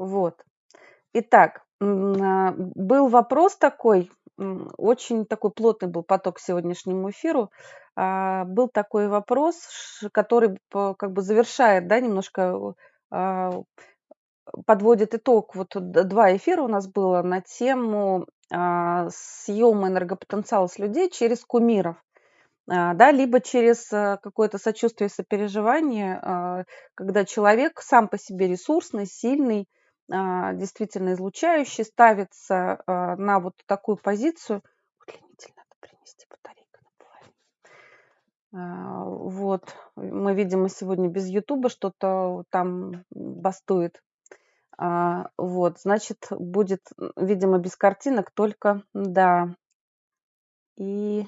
Вот. Итак, а, был вопрос такой, очень такой плотный был поток к сегодняшнему эфиру. А, был такой вопрос, который как бы завершает, да, немножко а, подводит итог. Вот два эфира у нас было на тему съема энергопотенциала с людей через кумиров. Да, либо через какое-то сочувствие, сопереживание, когда человек сам по себе ресурсный, сильный, а, действительно излучающий, ставится а, на вот такую позицию. Удлинитель надо принести, батарейка а, Вот, мы, видимо, сегодня без Ютуба что-то там бастует. Вот, значит, будет, видимо, без картинок, только, да. И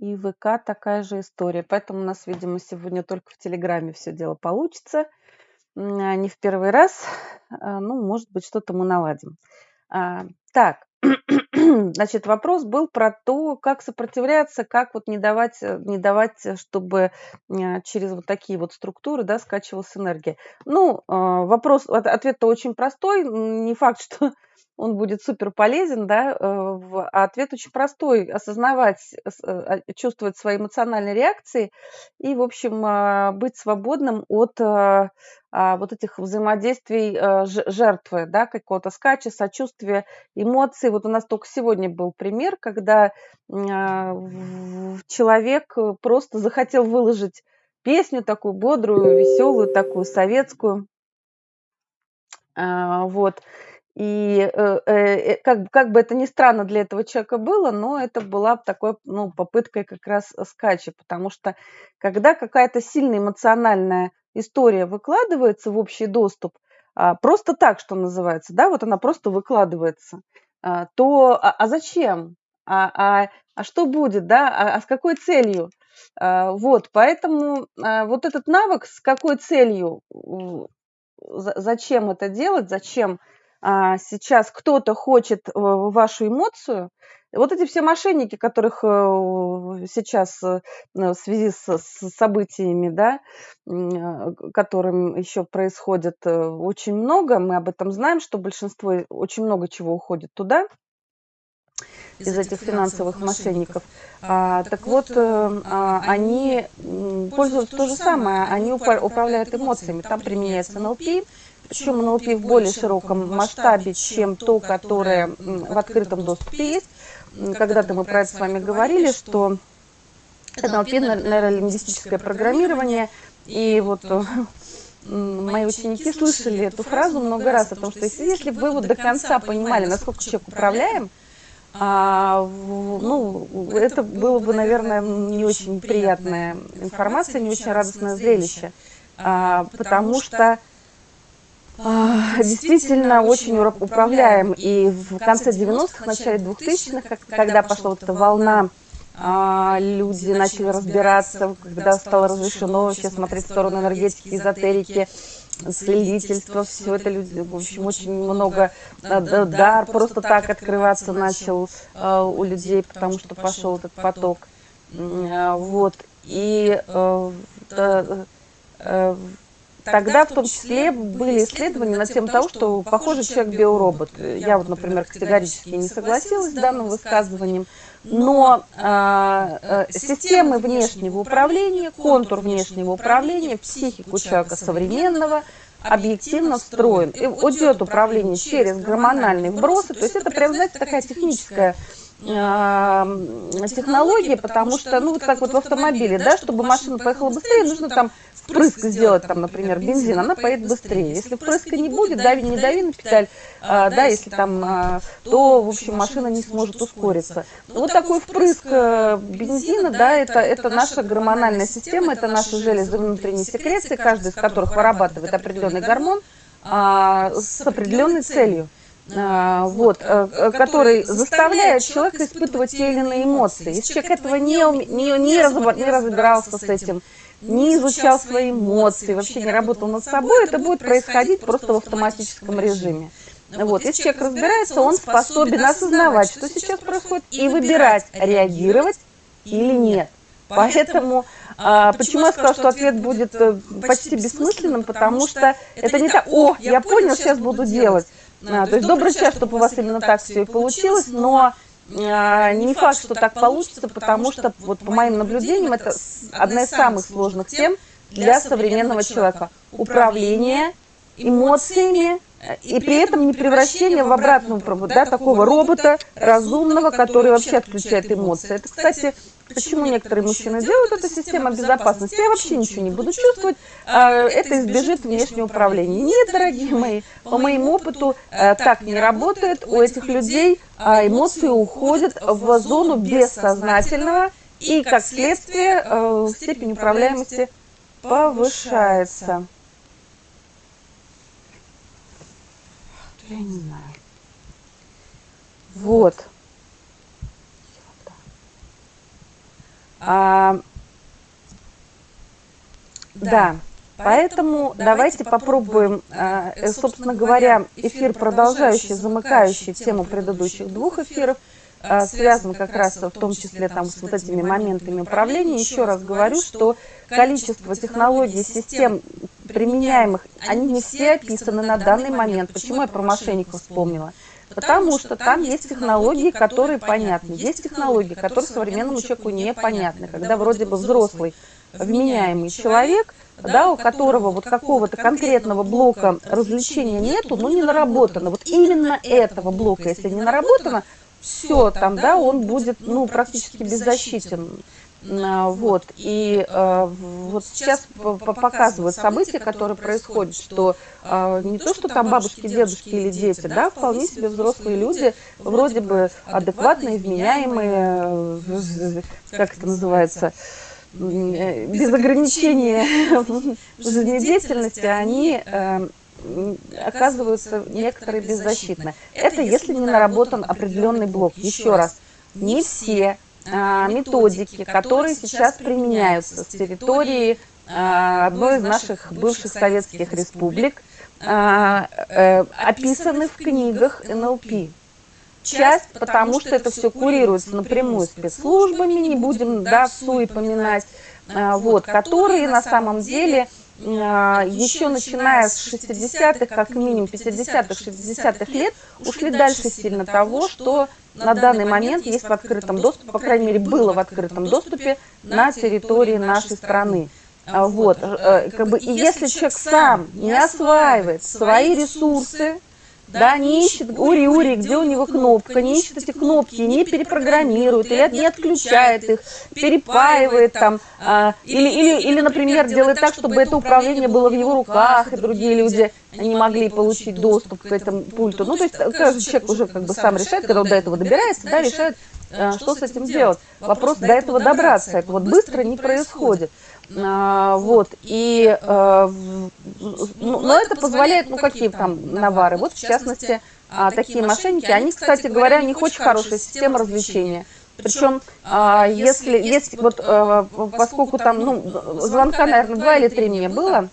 и ВК такая же история. Поэтому у нас, видимо, сегодня только в Телеграме все дело получится. А, не в первый раз. А, ну, может быть, что-то мы наладим. А, так, значит, вопрос был про то, как сопротивляться, как вот не давать, э, не давать, э, чтобы через вот такие вот структуры, да, скачивалась энергия. Ну, вопрос, ответ-то очень простой. Не факт, что он будет супер полезен, да, э, а ответ очень простой, осознавать, э, а, чувствовать свои эмоциональные реакции и, в общем, а, быть свободным от а, вот этих взаимодействий жертвы, да, какого-то скача, сочувствия, эмоций. Вот у нас только сегодня был пример, когда человек просто захотел выложить песню такую бодрую, веселую, такую советскую. Вот. И э, э, как, как бы это ни странно для этого человека было, но это была такой ну, попыткой как раз скача, потому что когда какая-то сильная эмоциональная история выкладывается в общий доступ, а, просто так, что называется, да, вот она просто выкладывается, а, то а, а зачем? А, а, а что будет, да, а, а с какой целью? А, вот, поэтому вот этот навык, с какой целью, зачем это делать, зачем а, сейчас кто-то хочет э, вашу эмоцию, вот эти все мошенники, которых э, сейчас э, в связи с, событиями, да, которым еще происходит очень много, мы об этом знаем, что большинство, очень много чего уходит туда, из, из этих финансовых мошенников. А, так вот, а, они пользуются то же самое, они управляют эмоциями. Там применяется НЛП, причем НЛП в более широком масштабе, чем то, которое в открытом доступе есть. Когда-то мы про это с вами говорили, что НЛП – нейролингвистическое программирование, и вот э, мои ученики слышали эту фразу много раз о том, что если, если бы вы вот до конца понимали, насколько человек управляем, а, ну, это было бы, наверное, не очень приятная информация, не очень радостное зрелище, а, потому что а, действительно очень управляем. И в конце 90-х, начале 2000-х, когда пошла вот эта волна, а, люди начали разбираться, когда стало разрешено вообще смотреть в сторону энергетики, эзотерики, следительства, все это люди, в общем, очень много а, дар просто так открываться начал у людей, потому что пошел этот поток. Вот. И э, э, Тогда в том числе были исследования на тему того, что похоже человек биоробот. Я вот, например, категорически не согласилась с данным высказыванием. Но э, системы внешнего управления, контур внешнего управления, психику человека современного объективно встроен. И идет управление через гормональные вбросы. То есть это прям, знаете, такая техническая технология, потому что, ну, вот как вот в автомобиле, да, чтобы машина поехала быстрее, нужно там впрыск сделать, там, например, бензин, она поедет быстрее. Если впрыска не будет, дави, не дави на педаль, а, да, если там, а, то, в общем, машина не сможет ускориться. Вот такой впрыск э, бензина, да, это, это наша гормональная система, это наши железы внутренней секреции, каждый из которых вырабатывает определенный гормон а, с определенной целью. А, вот, э, э, который заставляет человека испытывать те или иные эмоции. Если человек этого не, не, не, не разбирался с этим, не изучал свои эмоции, вообще не работал над собой, это будет происходить просто в автоматическом режиме. Вот, если человек разбирается, он способен осознавать, что сейчас происходит, и выбирать, реагировать или нет. Поэтому а, почему я сказала, что ответ будет э, почти бессмысленным? Потому что это не так, о, я понял, сейчас буду делать. А, то есть добрый час, чтобы у вас именно так все и получилось, но а, не факт, что так получится, потому что, вот по моим наблюдениям, это одна из самых сложных тем для современного человека. Управление эмоциями, и при этом не превращение в обратную, да, такого робота разумного, который вообще отключает эмоции. Это, кстати, почему некоторые мужчины делают эту систему безопасности. Я вообще ничего не буду чувствовать, а, это избежит внешнего управления. Нет, дорогие мои, по моему опыту э, так не работает. У этих людей а, эмоции уходят в зону бессознательного, и, как следствие, э, степень управляемости повышается. Я не знаю. Вот. А, да, поэтому давайте попробуем, а, э, собственно говоря, эфир продолжающий, замыкающий тему предыдущих двух эфиров, а, связан как раз в том числе там с вот этими моментами управления. Еще раз говорю, что количество технологий, систем, применяемых, они не все описаны на данный момент. Почему я про мошенников вспомнила? Потому что там есть технологии, которые понятны. Есть технологии, которые современному человеку непонятны. Когда вроде бы взрослый, вменяемый человек, да, у которого вот какого-то конкретного блока развлечения нету, но не наработано. Вот именно этого блока, если не наработано, все там, да, он будет, ну, практически беззащитен. А, вот, и э, вот сейчас показывают события, которые происходят, что э, не то, что там бабушки, дедушки или дети, да, вполне себе взрослые люди, вроде бы адекватные, вменяемые, э, как это называется, без ограничения жизнедеятельности, они э, оказываются некоторые беззащитны. Это если не наработан определенный блок. Еще раз, не все а, методики, которые сейчас применяются с территории а, одной из наших бывших советских республик, э, описаны в книгах НЛП. Часть, потому что это все курируется напрямую спецслужбами, не будем да, в СУИ поминать, вот, которые на самом деле еще начиная с 60-х, как минимум 50-х, 60-х лет, ушли дальше сильно того, что на данный момент есть в открытом доступе, по крайней мере, было в открытом доступе на территории нашей страны. А, вот, э, э, как бы, и если человек сам не осваивает свои ресурсы, да, не ищет ури-ури, где у него кнопка, не ищет эти кнопки, не перепрограммирует, или не отключает их, перепаивает там, а, или, или, или, например, делает так, чтобы это управление было в его руках, и другие люди не могли получить доступ к этому пульту. Ну, то есть каждый человек уже как бы сам решает, когда он до этого добирается, да, решает, а, что с этим делать. Вопрос до этого добраться, это вот быстро не происходит. А, вот, и, а, ну, но это позволяет, ну, какие там навары, вот, в частности, а, такие мошенники, они, кстати говоря, у них очень хорошая система развлечения. Причем, а, если, если вот, а, поскольку там, ну, звонка, наверное, два или три мне было,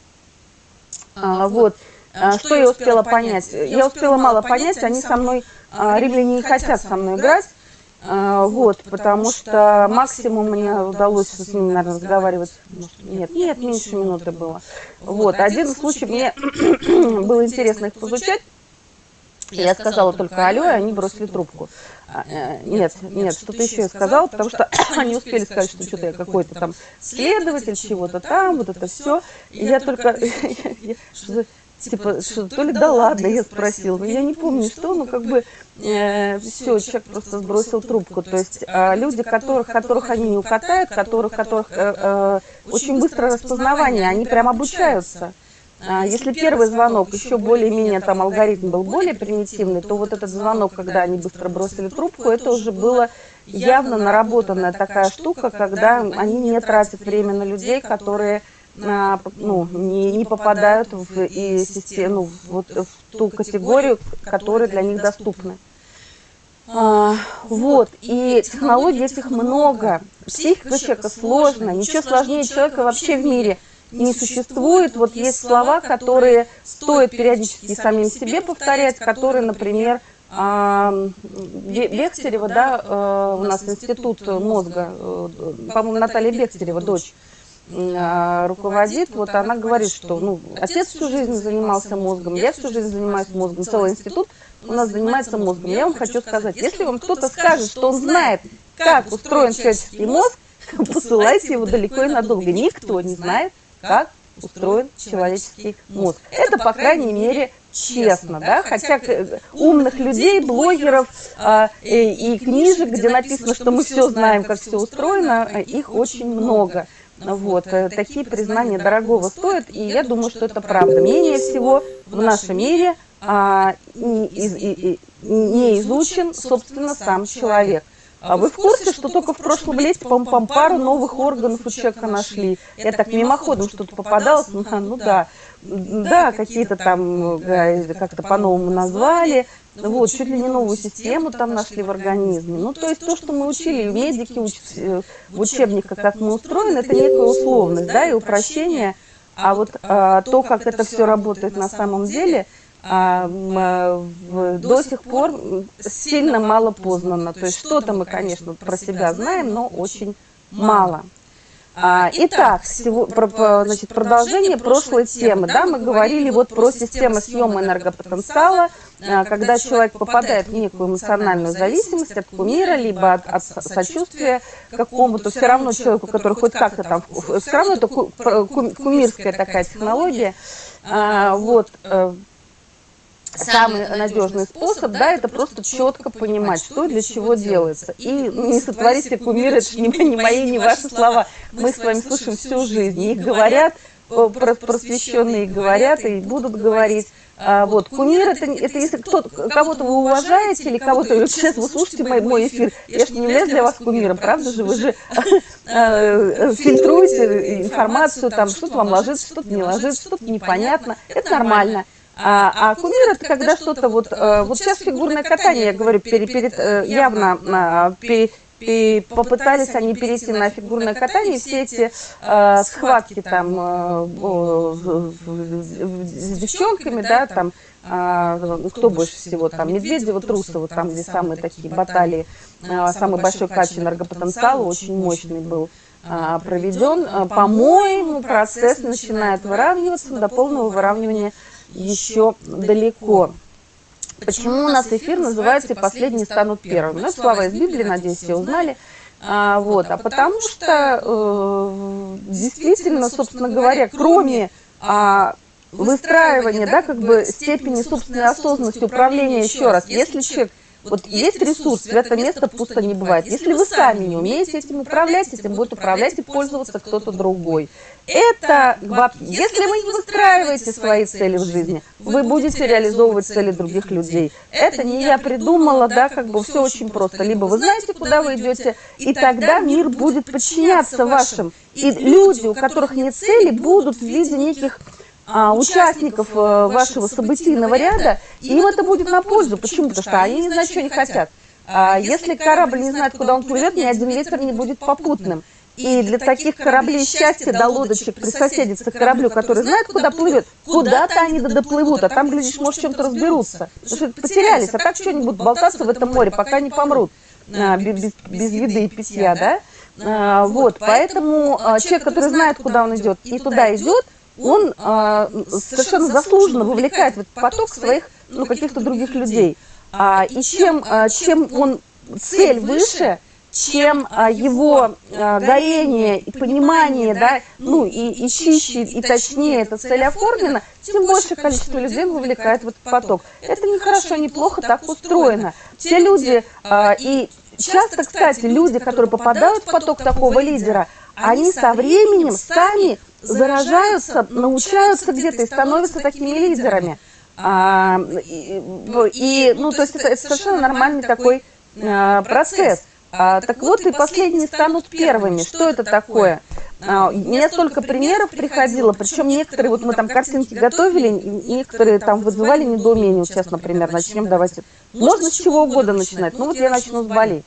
а, вот, а, что я успела понять? Я успела мало понять, они со мной, а, римляне не хотят со мной играть, а, вот, потому что максимум мне удалось с ними, наверное, разговаривать, нет, нет, меньше минуты было. Вот, один случай мне было интересно их изучать, я сказала только алло, и они бросили трубку. А, э, нет, нет, что-то еще я сказала, потому что они успели сказать, что что-то я какой-то там следователь, чего-то там, вот это все. И я только, типа, что, то ли да ладно, я спросила, я не помню что, но как бы э, все, человек просто сбросил трубку. То есть э, люди, которых, которых они не укатают, которых, которых э, э, очень быстрое распознавание, они прям обучаются. А, если первый звонок еще более-менее там алгоритм был более примитивный, то вот этот звонок, когда они быстро бросили трубку, это уже было явно наработанная такая штука, когда они не тратят время на людей, которые а, ну, не, не попадают в, и систему, вот, в ту категорию, которая для них доступна. А, вот, и технологий этих много. Психика человека сложная, ничего сложнее человека вообще в мире не существует. Вот есть слова, которые стоит периодически самим себе повторять, которые, например, а, Бехтерева, да, э, у нас институт мозга, э, по-моему, Наталья Бехтерева, дочь, руководит, вот она говорит, что ну, отец всю жизнь занимался мозгом, я всю жизнь занимаюсь мозгом, целый институт у нас занимается мозгом. Я вам хочу сказать, если вам кто-то скажет, что он знает, как устроен человеческий мозг, посылайте его далеко и надолго. Никто не знает, как устроен человеческий мозг. Это, по крайней мере, честно, да, хотя умных людей, блогеров а, и, и книжек, где написано, что мы все знаем, как все устроено, их очень много. Вот, э, такие признания дорогого стоят, и я думаю, что это правда. Менее всего в нашем мире а, не, из, и, не изучен, собственно, сам человек. А вы в курсе, что только в прошлом лете, по-моему, пару новых органов у человека нашли? Я так мимоходом что-то попадалось, ну, ну да, да, какие-то там как-то по-новому назвали, вот, чуть ли не новую систему там нашли в организме. Ну, то есть то, что мы учили, медики учат э, в учебниках, как мы устроены, это некая условность, да, и упрощение. А вот а, то, как это все работает на самом деле – а, а до сих пор сильно мало познано. То есть что-то мы, конечно, про себя знаем, но очень мало. Итак, всего, про, значит, продолжение прошлой темы. Да, мы говорили вот про систему съема энергопотенциала, а, когда человек попадает в некую эмоциональную зависимость от кумира, либо от, от сочувствия какому-то, все равно человеку, который хоть как-то там, все равно это кумирская такая технология. Вот, э, самый надежный способ, да, это просто четко понимать, что для чего делается. И не сотворите кумир, это не, не мои, не ваши слова. Мы с вами слушаем всю жизнь. Их говорят, просвещенные говорят и будут говорить. А, вот, кумир это, это если кто-то, кого-то вы уважаете или кого-то, вот сейчас вы слушаете мой, мой эфир, я же не являюсь для вас кумиром, правда же, вы же э, фильтруете информацию, там что-то вам ложится, что-то не ложится, что-то непонятно, это нормально. А, а кумир это когда что-то вот, э, вот сейчас фигурное катание, я говорю, перед, перед, э, явно а, перед, и попытались они перейти на фигурное катание, все эти э, схватки там э, с девчонками, да, там, э, кто больше всего, там, Медведева, Трусова, там, где самые такие баталии, э, самый большой кач энергопотенциала, очень мощный был э, проведен. По-моему, процесс начинает выравниваться до полного выравнивания еще далеко. Почему у нас эфир называется «Последние станут первыми»? Ну, слова из Библии, надеюсь, все узнали. А, вот, а потому что э, действительно, собственно говоря, кроме а, выстраивания, да, как бы степени собственной осознанности управления, еще раз, если человек вот есть ресурс, свято место пусто не бывает. Если вы сами не умеете этим управлять, этим будет управлять и пользоваться кто-то другой. Это, если вы не выстраиваете свои цели в жизни, вы будете реализовывать цели других людей. Это не я придумала, да, как бы все очень просто. Либо вы знаете, куда вы идете, и тогда мир будет подчиняться вашим. И люди, у которых нет цели, будут в виде неких а, участников э, вашего событийного ряда, им это будет на пользу. Почему? Потому что они не знают, что они хотят. А если корабль не знает, куда он плывет, ни один ветер не будет попутным. И для таких кораблей счастья до лодочек присоседиться к кораблю, который знает, куда плывет, куда-то они доплывут, а там, глядишь, может, чем-то разберутся. Потому что потерялись, а так что-нибудь болтаться в этом море, пока не помрут а, без, без еды и питья, да? А, вот, поэтому а, человек, который знает, куда он идет, и туда идет, он а, совершенно заслуженно вовлекает в этот поток своих, ну, каких-то других людей. А, и чем, а, чем он цель выше, чем а, его а, горение и понимание, да, ну и, и чище, и точнее эта цель оформлена, тем больше количество людей вовлекает в этот поток. Это не хорошо, не плохо, так устроено. Те люди, а, и часто, кстати, люди, которые попадают в поток такого лидера, они со временем сами заражаются, научаются где-то и становятся такими лидерами. А, и, и, ну, то есть это, это совершенно нормальный такой а, процесс. А, так вот, и последние станут первыми. Что это такое? А, мне столько примеров приходило, причем некоторые, вот мы там картинки готовили, некоторые там вызывали недоумение. Сейчас, например, начнем, давайте. Можно с чего угодно начинать. Ну вот я начну с Бали.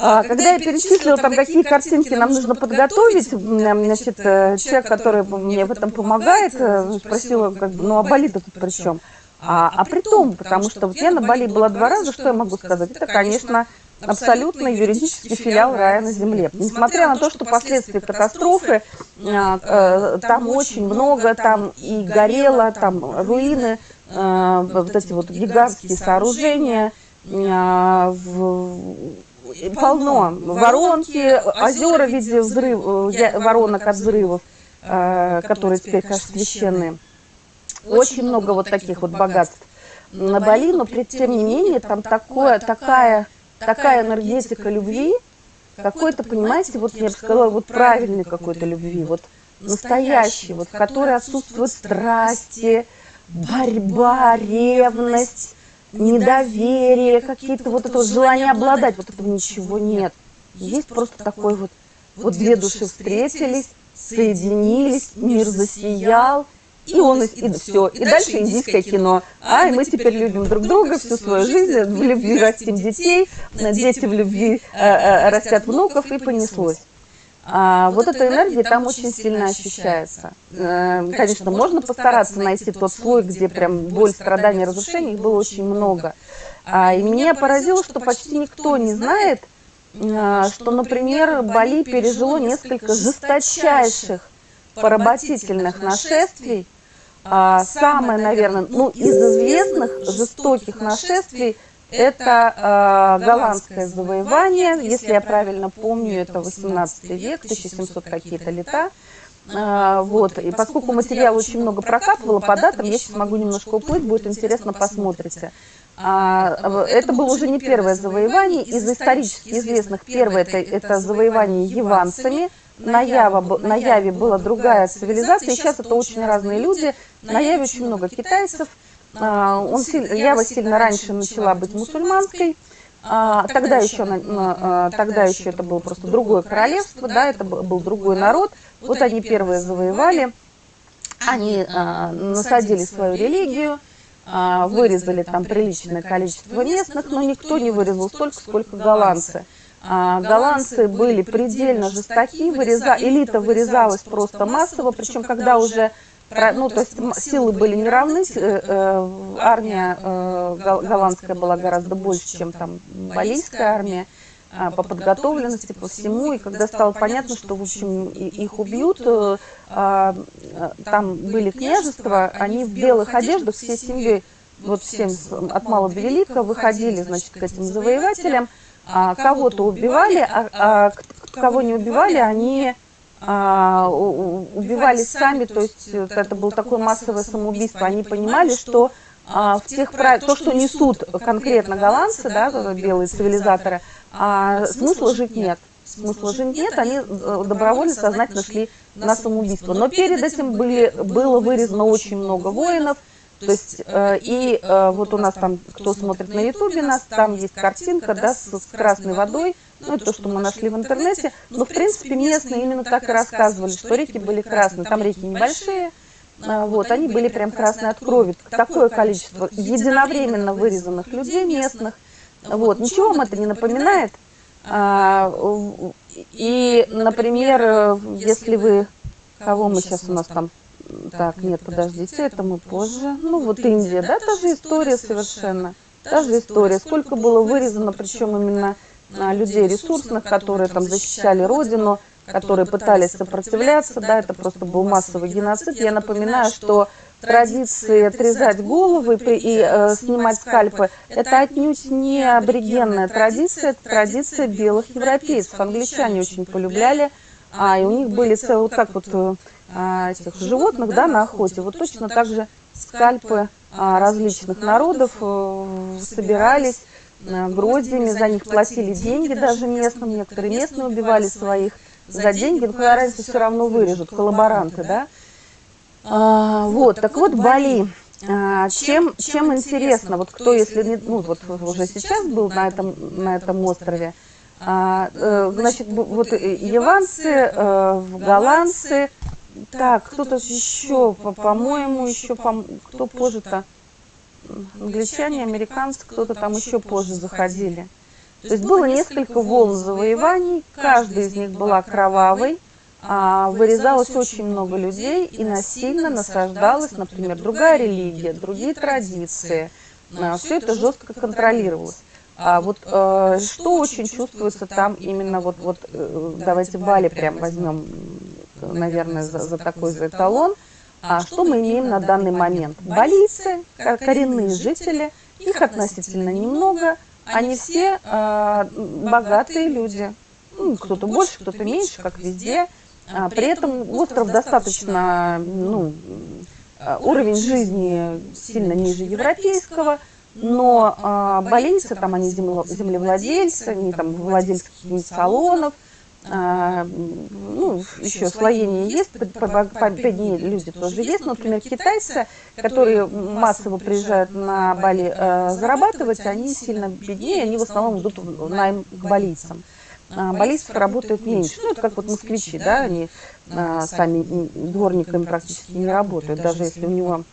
А, когда я перечислила там, какие картинки нам нужно подготовить, значит, э, человек, который мне в этом помогает, э, спросила, как бы, ну а болит тут при чем? А, а при том, потому что вот я на Бали была два раза, что я могу сказать? Это, конечно, абсолютно юридический филиал рая на земле. Несмотря на то, что последствия катастрофы, а, э, там очень много, там и горело, там руины, э, вот эти вот гигантские сооружения, а, полно. воронки, озера в виде взрыв, э, воронок от взрывов, которые теперь, конечно, священные. Очень много вот таких вот богатств. на Бали, но при, тем не менее там такое, такая такая энергетика любви, какой-то, понимаете, вот я бы сказала, вот правильной какой-то любви, вот настоящей, вот в которой отсутствуют страсти, борьба, ревность, недоверие, какие-то вот это желание обладать, вот этого ничего нет. Есть просто такой вот, вот две души встретились, соединились, мир засиял, и он, и, и все. И дальше индийское кино. А, и мы теперь любим друг друга всю свою жизнь, в любви растим детей, дети в любви э, э, растят внуков, и понеслось. А, вот эта энергия там очень сильно ощущается. Э, конечно, можно постараться найти тот слой, где прям боль, страдания, разрушения, их было очень много. А, и меня поразило, что почти никто не знает, что, например, Бали пережило несколько жесточайших поработительных нашествий, а, самое, наверное, ну, из известных жестоких нашествий это э, голландское завоевание, если я правильно помню, это 18 век, 1700 какие-то лета. Э, вот, и поскольку материал очень много прокатывало по датам, я сейчас могу немножко уплыть, будет интересно, посмотрите. А, это было уже не первое завоевание, из исторически известных. первое это, это завоевание яванцами, на, Ява, на Яве была другая цивилизация, и сейчас это очень разные люди. На Яве очень много китайцев. А, он, Ява сильно раньше начала быть мусульманской. А, тогда еще, а, тогда еще это было просто другое королевство, да, это был другой народ. Вот они первые завоевали, они насадили свою религию, вырезали там приличное количество местных, но никто не вырезал столько, сколько голландцы. А, голландцы были предельно жестоки, выреза, элита вырезалась просто массово, причем когда уже ну, то есть силы были неравны, э, э, армия э, голландская была гораздо больше, чем там балийская армия а, по подготовленности, по всему, и когда стало понятно, что, в общем, их убьют, а, там были княжества, они в белых одеждах, все семьи, вот всем от мала до велика, выходили, значит, к этим завоевателям, а, кого-то убивали, а, а кого не убивали, они а, убивали сами, то есть это было такое массовое самоубийство. Они понимали, что а, в тех прав... то, что несут конкретно голландцы, да, белые цивилизаторы, а, смысла жить нет. Смысла жить нет, они э, добровольно, сознательно шли на самоубийство. Но перед этим были, было вырезано очень много воинов, то есть, э, и э, вот у нас там, кто смотрит на ютубе нас, там есть картинка, да, с, с красной водой, ну, это то, что мы нашли в интернете, но, в принципе, местные именно так и рассказывали, что реки были красные, там реки небольшие, а, вот, они были прям красные от крови, такое количество единовременно вырезанных людей местных, вот, ничего вам это не напоминает, а, и, например, если вы, кого мы сейчас у нас там так, нет, подождите, это мы позже. Ну, вот Индия, да, та же история совершенно. Та же история. Сколько было вырезано, причем именно людей ресурсных, которые там защищали родину, которые пытались сопротивляться, да, это просто был массовый геноцид. Я напоминаю, что традиции отрезать головы и э, снимать скальпы, это отнюдь не аборигенная традиция, это традиция белых европейцев. Англичане очень полюбляли, а, и у них были целые, вот как вот э, а, этих животных да, на охоте. Вот точно так же скальпы а, различных народов э, собирались гроздями, за них платили деньги даже местным, некоторые местные убивали своих за деньги, но разница все равно вырежут, коллаборанты, да. А, вот, так вот, Бали. А, чем, чем интересно, вот кто, если не, ну, вот уже сейчас был на этом, на этом острове, а, э, значит, вот яванцы, голландцы, так, кто-то еще, по-моему, еще, кто позже-то? Англичане, американцы, кто-то там еще позже заходили. То есть было несколько волн завоеваний, каждая из них была кровавой, а, вырезалось очень много людей и насильно насаждалась, например, другая религия, другие традиции. А, Все это жестко контролировалось. А вот э, что очень чувствуется там именно вот, вот э, давайте Бали прям возьмем, наверное, за, за такой за эталон. А что мы имеем на данный момент? Балийцы, коренные жители, их относительно немного, они все э, богатые люди. Ну, кто-то больше, кто-то меньше, как везде. А, при этом остров достаточно, ну, а, уровень жизни сильно ниже европейского, но а, балийцы, там они землевладельцы, они там владельцы салонов, а, ну, еще слоение есть, беднее люди тоже есть. Например, китайцы, которые массово приезжают на Бали а, зарабатывать, они сильно беднее, они в основном идут в найм к балийцам а, баллистов работает меньше. Ну, это как вот москвичи, да, они а, сами дворниками практически не работают, даже если у него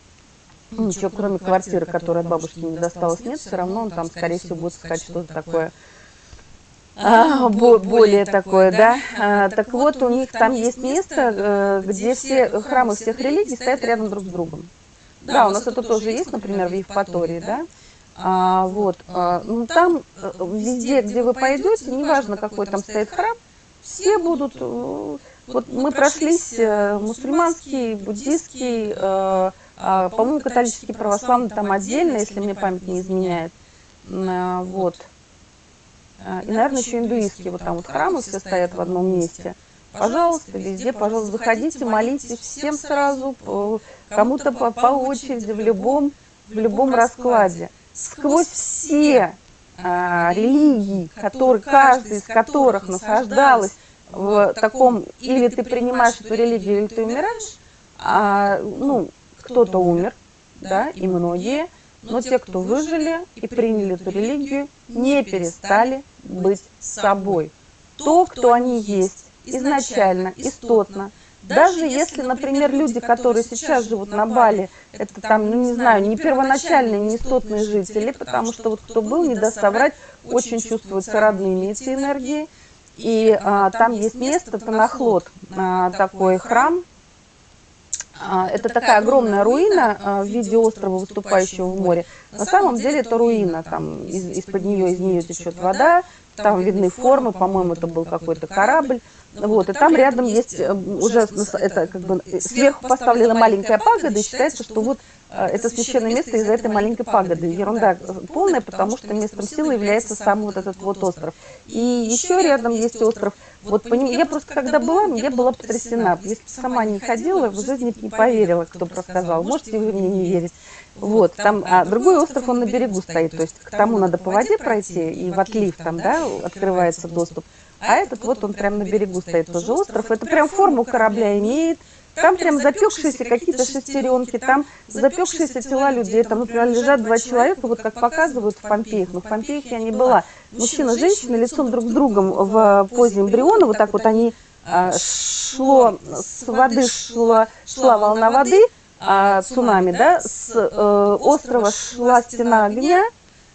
ничего, кроме квартиры, которая от бабушки не досталась, нет, все равно он там, скорее всего, будет искать что-то такое а, более такое, да. А, так вот, у них там есть место, э, где все храмы всех религий стоят рядом друг с другом. Да, у нас это тоже есть, например, в Евпатории, да. А, вот, а, ну, там э, везде, где вы пойдете, неважно, какой там стоит храм, все будут... Э, вот мы прошлись э, мусульманский, буддийский, а, по-моему, католический, православный там отдельно, если мне память не изменяет. Вот. И, наверное, еще индуистские вот там вот храмы все стоят в одном месте. Пожалуйста, везде, пожалуйста, заходите, молитесь всем сразу, кому-то по, по очереди, в любом, в любом раскладе. сквозь все а, религии, которые, каждая из которых насаждалась в таком, или ты принимаешь эту религию, или ты умираешь, а, ну, кто-то умер, да, и многие, но те, кто выжили и приняли эту религию, не перестали быть собой. То, кто они есть, изначально, истотно, даже если, например, люди, которые сейчас живут на Бали, это там, ну не знаю, не первоначальные, не стотные жители, потому что вот кто был, не даст соврать, очень чувствуются родными эти энергии. И а, там есть место, Танахлот, а, такой храм, это такая огромная руина а, в виде острова, выступающего в море. На самом деле это руина, там из-под нее, из нее течет вода, там видны формы, по-моему, это был какой-то корабль. Вот, и там рядом есть э, уже это как бы сверху поставлена маленькая пагода, и считается, что вот э, это священное место из-за этой маленькой пагоды. Ерунда полная, потому что местом силы является сам вот этот вот остров. И еще рядом есть остров. Вот по ним, я просто когда была, я была потрясена. Если бы сама не ходила, в жизни не поверила, кто бы рассказал. Можете вы мне не верить. Вот, там, а другой остров, он на берегу стоит, то есть к тому надо по воде пройти, и в отлив там, да, открывается доступ. А этот вот он прям на берегу стоит тоже остров. Это прям форму корабля имеет. Там прям запекшиеся какие-то шестеренки, там запекшиеся тела людей. Там, например, лежат два человека, вот как показывают в Помпеях. Но в Помпеях я не была. Мужчина и женщина лицом друг с другом в позе эмбриона. Вот так вот они а, шло, с воды шла, шла волна воды, а, цунами, да, с э, острова шла стена огня,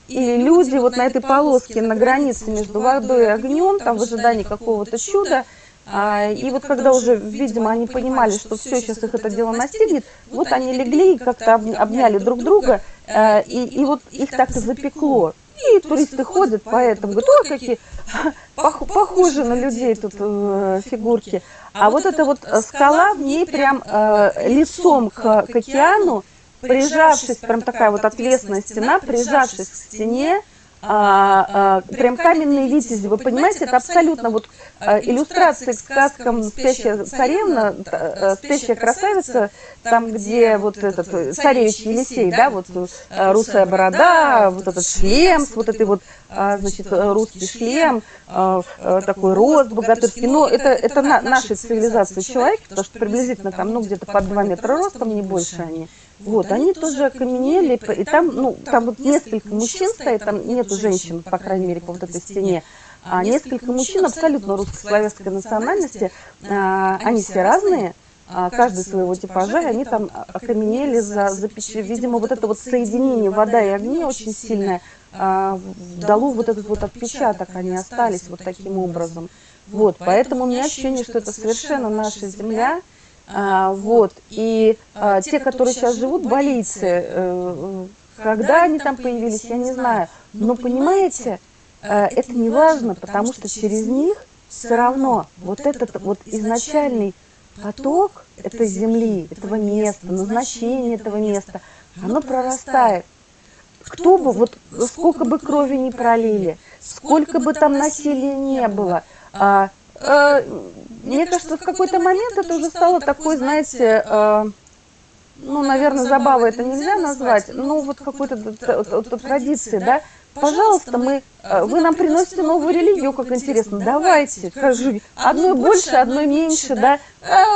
и люди вот на этой полоске на границе между водой и огнем, там в ожидании какого-то чуда, а, и вот когда уже, видимо, они понимали, что все, сейчас их это дело настигнет, вот они легли и как-то обняли друг друга, а, и, и вот их так и запекло. И туристы ходят по этому, говорят, ой, какие похожи на людей тут э, фигурки. А вот эта вот скала, в ней прям э, лицом к, к океану, прижавшись, прям такая вот отвесная стена, прижавшись к стене, а, а, прям каменные витязи, вы понимаете, это абсолютно вот а, иллюстрации к сказкам «Спящая царевна», а, «Спящая красавица», там, где вот этот царевич Елисей, да, вот русая борода, вот этот шлем, вот этой вот, а, значит, русский шлем, такой рост богатырский, но это, это на, нашей цивилизации человек, потому что приблизительно там, ну, где-то под 2 метра ростом, не больше. они. Вот, они тоже окаменели, и там, ну, там вот несколько мужчин стоит, там нету женщин, по крайней мере, по вот этой стене, а несколько мужчин абсолютно русско-славянской национальности, а, они все разные, а, каждый своего типажа, и они там окаменели, за, за видимо, вот это вот соединение вода и огня очень сильное, а, дало вот этот вот отпечаток, они остались вот таким образом. Вот, поэтому у меня ощущение, что это совершенно наша земля, а, вот, и а, те, которые сейчас живут, болицы, э, когда они там появились, я не знаю, но понимаете, э, это не важно, потому что через них все равно вот этот вот изначальный поток этой земли, этого места, назначение этого места, оно прорастает. Кто бы, вот сколько бы крови не пролили, сколько бы там насилия не было, а, а, мне кажется, в какой-то момент это уже стало такой, знаете, а, ну, наверное, забавой это нельзя назвать, но вот какой-то традиции, да, пожалуйста, мы, вы нам приносите новую религию, как интересно, давайте, скажи, одной больше, одной меньше, да,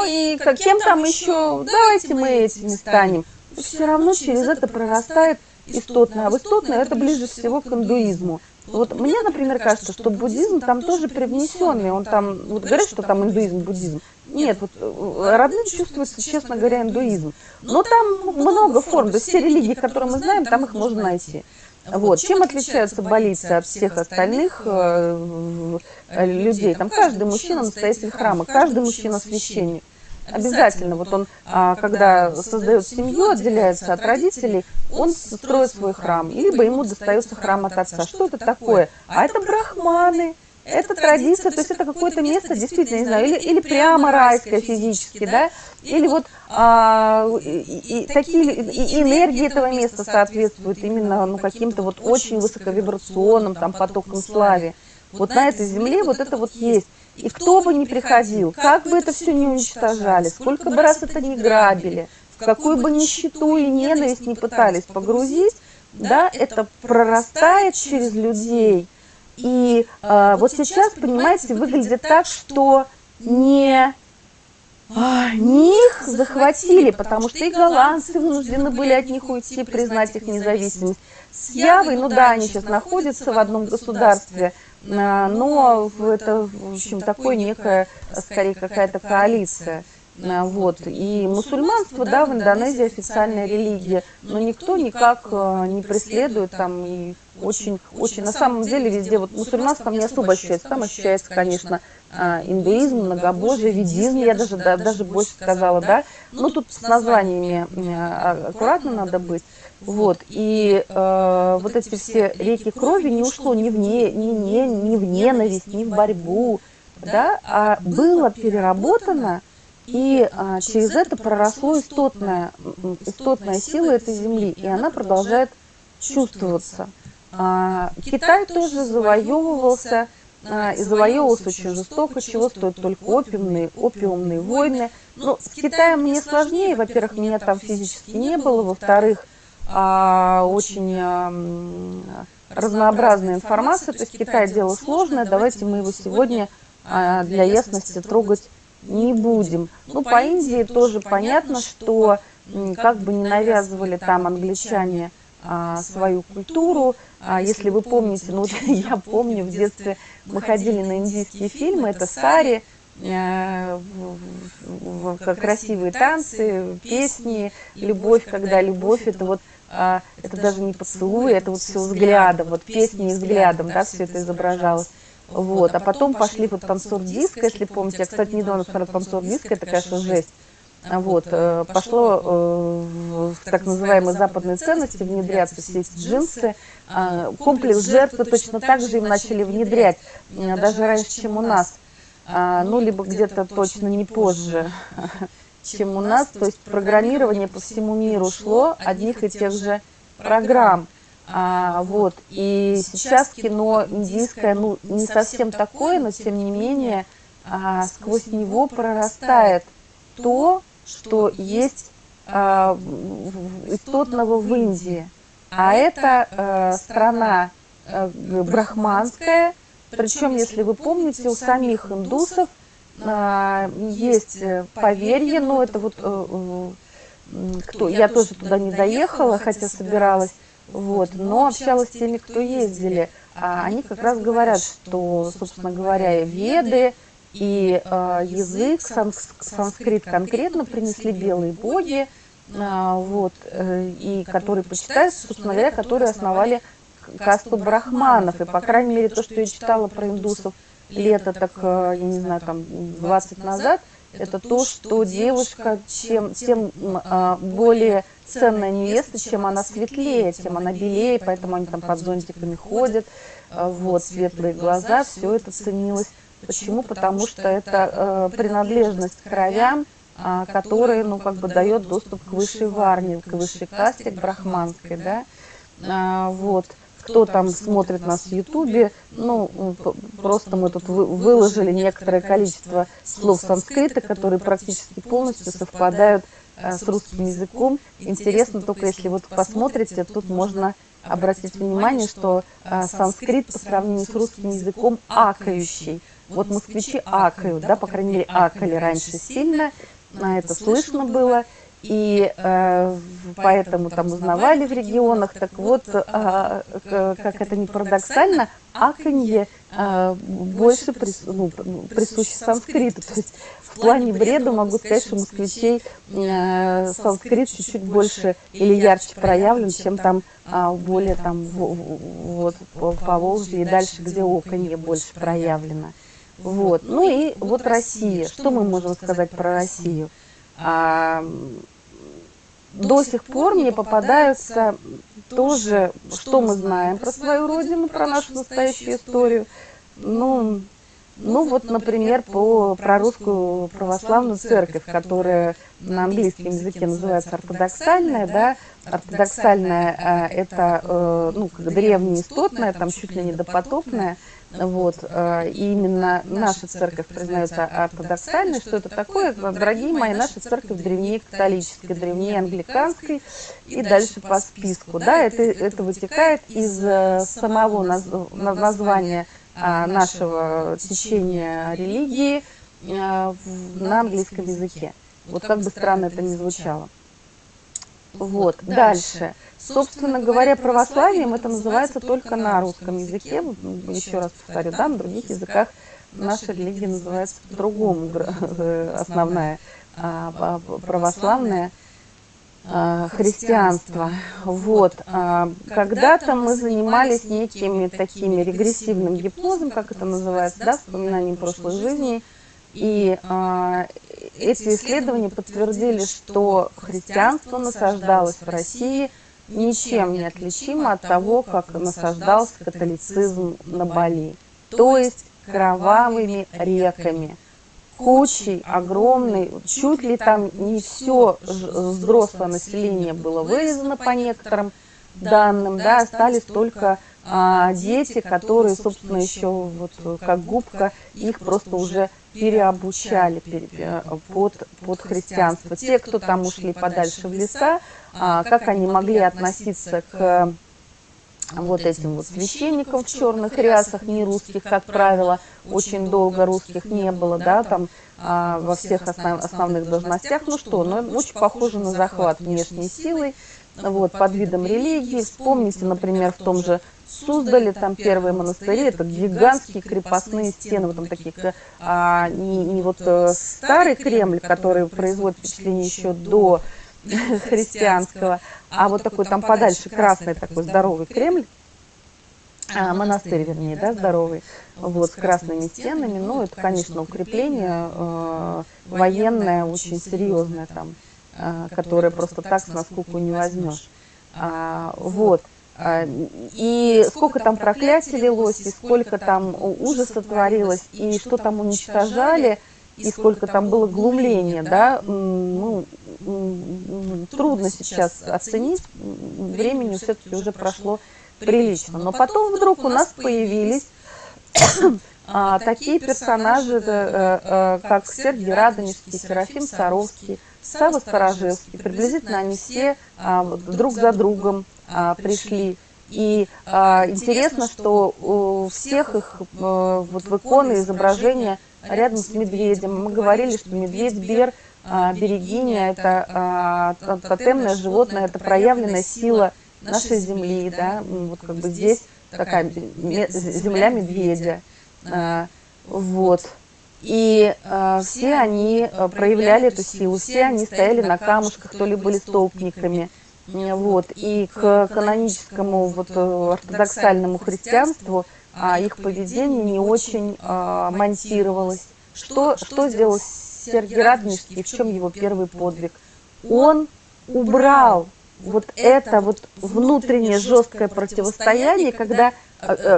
и кем там еще, давайте мы этими станем. Все равно через это прорастает истотное, а в истотное это ближе всего к индуизму. Вот мне, например, кажется, что буддизм там тоже привнесенный, он там, вот говорят, что там индуизм, буддизм. Нет, вот э, родным чувствуется, честно говоря, индуизм. Но там много форм, то есть все религии, которые мы знаем, там их можно найти. Вот. Чем отличаются болицы от всех остальных э, э, людей? Там каждый мужчина настоятель храма, каждый мужчина священник. Обязательно. Вот он, а, когда создает семью, отделяется от родителей, он строит свой храм. Либо ему достается храм от отца. Что это такое? А это брахманы. Это традиция, то есть это какое-то место, действительно, не знаю, или, или прямо райское физически, да, или вот а, и, и, такие и энергии этого места соответствуют именно ну, каким-то вот очень высоковибрационным там потокам славе. Вот на этой земле вот это вот есть. И кто бы ни приходил, как бы это все не уничтожали, сколько бы раз это не грабили, в какую бы нищету и ненависть не пытались погрузить, да, это прорастает через людей. И э, вот сейчас, понимаете, выглядит так, что не, а, не их захватили, потому что и голландцы вынуждены были от них уйти, признать их независимость. С Явой, ну да, они сейчас находятся в одном государстве, но это, в общем, такое некая, скорее, какая-то коалиция. А, вот. И мусульманство, да, в Индонезии официальная религия, но никто никак а, не преследует там и очень, очень, на самом деле везде, вот мусульманство не особо ощущается, там ощущается, конечно, индуизм, многобожие, ведизм, я даже, да, даже больше сказала, да, но тут с названиями аккуратно надо быть. Вот, и э, вот эти все реки крови не ушло ни в, не, ни, ни, ни в ненависть, ни в борьбу, да, а было переработано, и а, через это проросло истотная, истотная сила этой земли, и она продолжает чувствоваться. А, Китай тоже завоевывался, а, и завоевывался очень жестоко, чего стоят только опиумные, опиумные войны. Ну, с Китаем мне сложнее, во-первых, меня там физически не было, во-вторых, а, очень а, разнообразная информация. То есть Китай дело сложное, давайте мы его сегодня а, для ясности трогать не будем. Ну, по Индии тоже понятно, что как бы не навязывали там англичане а, свою культуру. А, если вы помните, ну я помню, в детстве мы ходили на индийские фильмы, это «Сари», Э, красивые танцы, песни, любовь, когда любовь это вот а, это даже не поцелуй, это вот все взглядом, вот песни и взглядом, да, все это изображалось. Вот, а потом пошли вот танцор диска, если помните, я, кстати, недавно смотрела танцор диска, это, конечно, жесть. Вот, э, пошло э, в так называемые западные ценности внедряться все эти джинсы. А, комплекс жертвы точно так же им начали внедрять, даже раньше, чем у нас. А, ну, либо где-то точно не позже, чем у нас. То есть программирование по всему миру шло одних и тех же программ. А, вот. И сейчас кино индийское, ну, не совсем такое, но тем не менее а, сквозь него прорастает то, что есть а, истотного в Индии. А это а, страна а, брахманская, причем, если вы помните, у самих индусов а, есть поверье, но это вот э, кто, я тоже туда не доехала, хотя собиралась, вот, но общалась с теми, кто ездили. А они как раз говорят, что, собственно говоря, и веды, и э, язык, санскрит конкретно принесли белые боги, э, вот, э, и которые почитаются, собственно говоря, которые основали касту брахманов. И, по крайней мере, то, что я читала про индусов лет, так, я не знаю, там 20 назад, это то, что девушка, чем, тем а, более ценная невеста, чем она светлее, тем она белее, поэтому они там под зонтиками ходят, вот, светлые глаза, все это ценилось. Почему? Потому что это э, принадлежность к кровям, а, который, ну, как бы дает доступ к высшей варне, к высшей касте, к брахманской, да, а, вот. Кто там смотрит нас в Ютубе, ну, просто мы тут выложили некоторое количество слов санскрита, которые практически полностью совпадают а, с русским языком. Интересно только, если вот посмотрите, тут можно обратить внимание, что а, санскрит по сравнению с русским языком акающий. Вот москвичи акают, да, по крайней мере, акали раньше сильно, на это слышно было, и э, поэтому там узнавали в регионах. Так вот, э, как это не парадоксально, аканье э, больше прис, ну, присуще санскриту. То есть в плане бреда могу сказать, что москвичей э, санскрит чуть-чуть больше или ярче проявлен, чем там э, более там вот по Волжье и дальше, где оконье больше проявлено. Вот. Ну и вот Россия. Что мы можем сказать про Россию? А, до сих пор мне попадаются тоже, что мы знаем про свою родину, про нашу настоящую историю. Ну, ну вот, например, по, про русскую православную церковь, которая на английском языке называется ортодоксальная, да, ортодоксальная а, это, э, ну, как древнеистотная, там чуть ли не допотопная, вот, э, и именно наша церковь признается ортодоксальной. Что это такое? Дорогие мои, наша церковь древнее католической, древнее англиканской и дальше по списку. Да, это, это вытекает из э, самого названия нашего течения религии э, на английском языке. Вот как бы странно это ни звучало. Вот, дальше. Собственно говоря, православием это называется только на русском языке. Еще раз повторю, да, на других языках наша религия называется по-другому, основная а, православная а, христианство. Вот. А, когда-то мы занимались некими такими регрессивным гипнозом, как это называется, да, вспоминанием прошлой жизни. И эти исследования подтвердили, что христианство насаждалось в России – ничем не отличимо от того, как насаждался католицизм на Бали. То есть кровавыми реками, кучей огромной, чуть ли там не все взрослое население было вырезано по некоторым данным, да, остались только а, дети, которые, собственно, еще вот как губка, их просто уже переобучали э, под, под христианство. Те, кто там ушли подальше в леса, а, как они могли относиться к вот этим вот священникам в черных рясах, не русских, как правило, очень долго русских не было, да, там а, во всех основ, основных должностях. Ну что, ну, очень похоже на захват внешней силой, вот, под видом религии. Вспомните, например, в том же Суздале, там первые монастыри, это гигантские крепостные стены, вот там такие, а, не, не вот э, старый Кремль, который производит впечатление еще до христианского, а вот такой там подальше красный такой здоровый Кремль, а, монастырь, вернее, да, здоровый, вот, с красными стенами, ну, это, конечно, укрепление э, военное, очень серьезное там, э, которое просто так с наскуку не возьмешь. А, вот. А, и сколько там проклятий лилось, и сколько там ужаса творилось, и что там уничтожали, и сколько там было глумления, да, ну, трудно сейчас оценить, времени все-таки уже прошло прилично. Но потом вдруг у нас появились а, такие персонажи, э, э, как Сергей Радонежский, Серафим Саровский, Сава Старожевский. Приблизительно они все а, друг за другом а, пришли. И а, интересно, что у всех их а, вот в иконы изображения рядом с медведем. Мы говорили, что медведь Бер, а, берегиня, это а, тотемное животное, это проявленная сила нашей земли, да, вот как бы здесь такая земля медведя, а, вот. И э, все они проявляли эту силу, все они стояли на камушках, то ли были столпниками, вот, и к каноническому вот, э, ортодоксальному христианству а их поведение не очень а, монтировалось. Что, что сделал Сергей Радонежский, в чем его первый подвиг? Он убрал вот это вот внутреннее жесткое противостояние, когда э,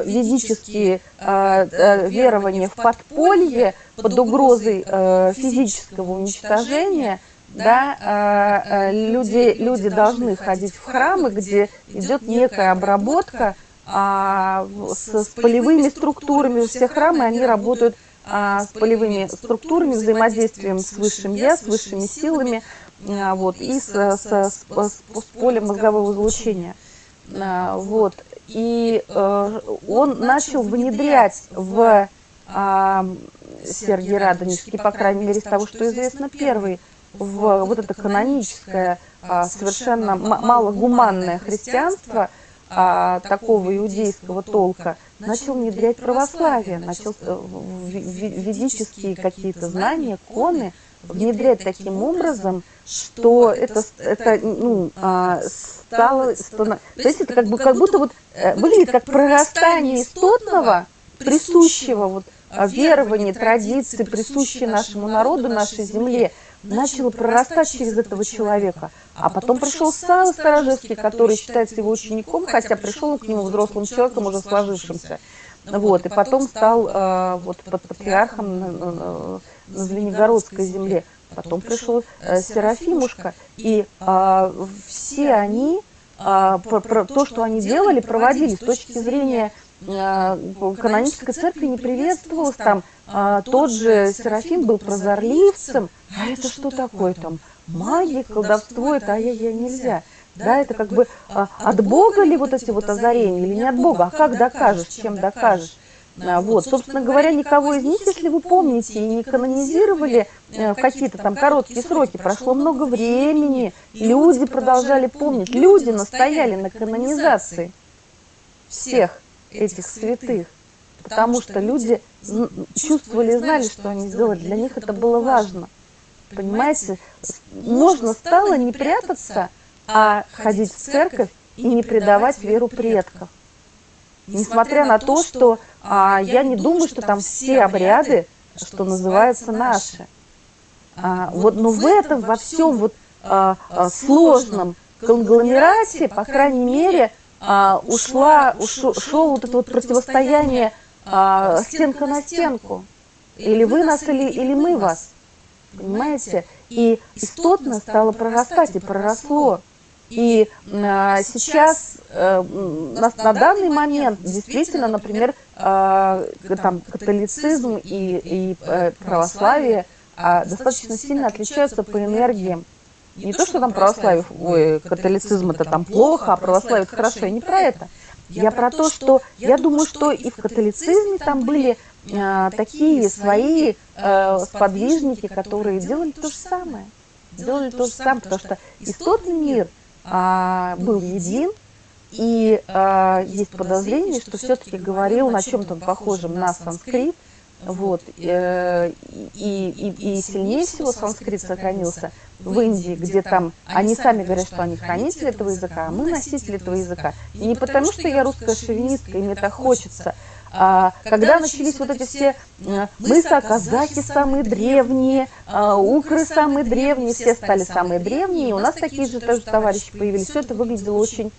ведические э, верования в подполье под угрозой э, физического уничтожения, да, люди, люди должны ходить в храмы, где идет некая обработка а, с, с полевыми структурами. Все храмы, они работают а, с полевыми структурами, взаимодействием с высшим я, с высшими силами, а, вот, и с, с, с, с полем мозгового излучения. А, вот. И э, он начал внедрять в э, Сергий Радонежский, по крайней мере, из того, что известно, первый, в вот это каноническое, э, совершенно малогуманное христианство – а, такого иудейского толка, начал внедрять православие, начал э, ведические какие-то знания, коны внедрять таким образом, что это, это ну, а, стало, стало... То есть это как, бы, как будто вот э, выглядит как прорастание истотного, присущего вот а, верования, традиции, присущие нашему народу, нашей земле, начало прорастать через этого человека. А потом пришел Сава Сторожевский, который считается его учеником, хотя пришел к нему взрослым человеком, уже сложившимся. Вот, и потом стал э, вот, под патриархом на, на, на Звенигородской земле. Потом пришел э, Серафимушка, и э, все они, э, про, про то, что они делали, проводили с точки зрения э, канонической церкви не приветствовалось там. Э, тот же Серафим был прозорливцем, а это что такое там? Магия, колдовство, это ай-яй-яй нельзя. Да, это как бы а, от Бога ли вот эти вот озарения? или не от Бога? А как докажешь, чем докажешь? А, вот, собственно говоря, никого из них, если вы помните, и не канонизировали э, в какие-то там короткие сроки, прошло много времени, люди продолжали помнить, люди настояли на канонизации всех этих святых, потому что люди чувствовали и знали, что они сделали, для них это было важно. Понимаете, можно стало не прятаться, а ходить в церковь и не предавать веру предков. Несмотря на то, что а, я не думаю, что там все обряды, что называется, наши. А, вот, но в этом, во всем вот а, а, сложном конгломерате, по крайней мере, а, ушла, ушло, ушло вот это вот противостояние а, стенка на стенку. Или вы нас, или, или мы вас понимаете? И истотно стало прорастать и проросло. И а, сейчас, а, на, на данный момент, действительно, например, а, там, католицизм и, и а, православие а, достаточно сильно отличаются по энергиям. Не то, что там православие, ой, католицизм это там плохо, а православие это хорошо, я не про это. Я про то, что я думаю, что и в католицизме там были а, такие свои а, сподвижники, которые делали то же самое. Делали то же самое, потому что истотный мир а, был един, и а, есть подозрение, что все-таки говорил на чем-то похожем на санскрит, вот, э, и, и, и сильнее всего санскрит сохранился в Индии, где там они сами говорят, что они хранители этого языка, а мы носители этого языка. И не потому, что я русская шовинистка, и мне так хочется, а, когда начались вот эти все э, мы казахи самые древние, а, укры самые древние, все стали самые древние, и у нас такие же тоже товарищи появились. Все это выглядело очень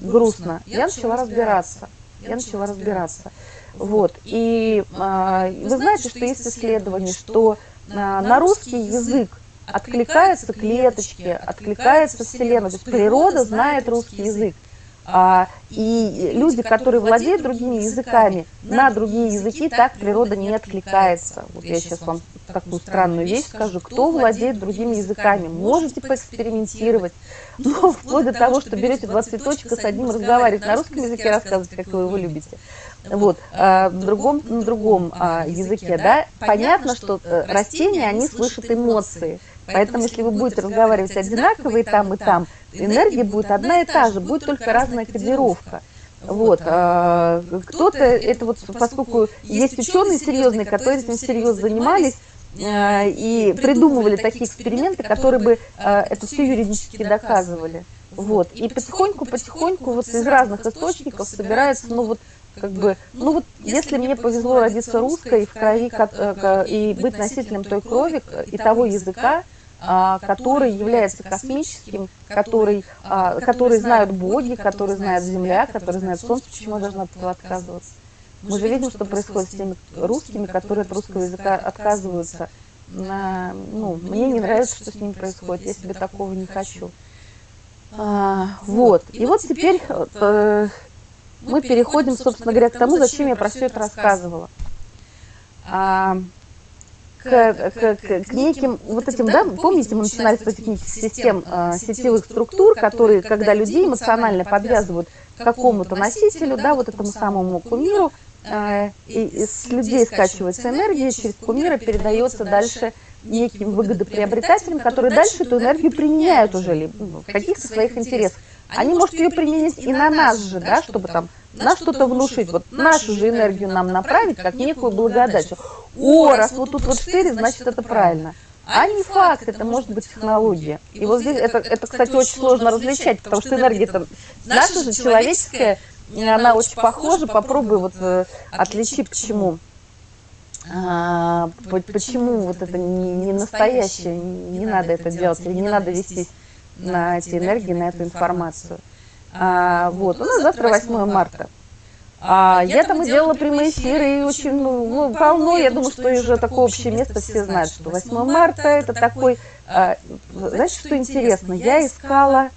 грустно. Я начала разбираться. Я начала разбираться. Вот. И а, вы знаете, что есть исследование, что на русский язык откликаются клеточки, откликается Вселенная. То есть природа знает русский язык. А, и люди, которые владеют другими языками, на другие языки так природа не откликается. Вот я сейчас вам такую странную вещь скажу. Кто владеет другими языками? Можете поэкспериментировать. Но вплоть до того, что берете два цветочка с одним, разговаривать на русском языке, рассказывать, как вы его любите. Вот, а в другом, на другом а, языке, да, понятно, что э, растения, они слышат эмоции. Поэтому, если вы будете разговаривать одинаково и там, и там, энергия будет одна и та же, будет только разная кодировка. Вот. А, Кто-то, это вот, поскольку есть ученые серьезные, которые этим серьезно занимались, а, и придумывали такие эксперименты, которые бы а, это все юридически доказывали. Вот. И потихоньку, потихоньку вот из разных источников собирается ну, вот, как бы, ну вот если мне повезло родиться русской в крови и быть носителем той крови и того языка, а, который является космическим, который, а, который знают боги, который знает Земля, который знает Солнце, почему я должна от этого отказываться? Мы же видим, что происходит с теми русскими, которые от русского языка отказываются. Ну, мне не нравится, что с ними происходит, я себе такого не хочу. А, вот. И вот теперь э, мы переходим, собственно говоря, к тому, зачем я про все это рассказывала. А, к, к, к, к неким вот этим, да, помните, мы начинали с этих систем э, сетевых структур, которые, когда людей эмоционально подвязывают к какому-то носителю, да, вот этому самому кумиру, э, и, и с людей скачивается энергия, через кумира передается дальше неким выгодоприобретателям, которые дальше эту энергию применяют уже в каких-то своих интересах. Они могут ее применить и на нас же, да, чтобы там на что-то внушить, вот нашу же энергию нам направить, как некую благодать. О, раз вот тут вот 4, значит это правильно. А не факт, это может быть технология. И вот здесь это, это кстати, очень сложно различать, потому что энергия там наша же человеческая, она очень похожа. Попробуй вот э, отличи, почему. А, почему вот это не, не настоящее, не надо это делать, или не надо вестись на эти энергии, на эту информацию. А, вот, у нас завтра 8 марта. А, я там и делала прямые эфиры, и очень ну, ну, полно, я думаю, что уже такое общее место все знают, что 8 марта это такой... А, знаете, что интересно? Я искала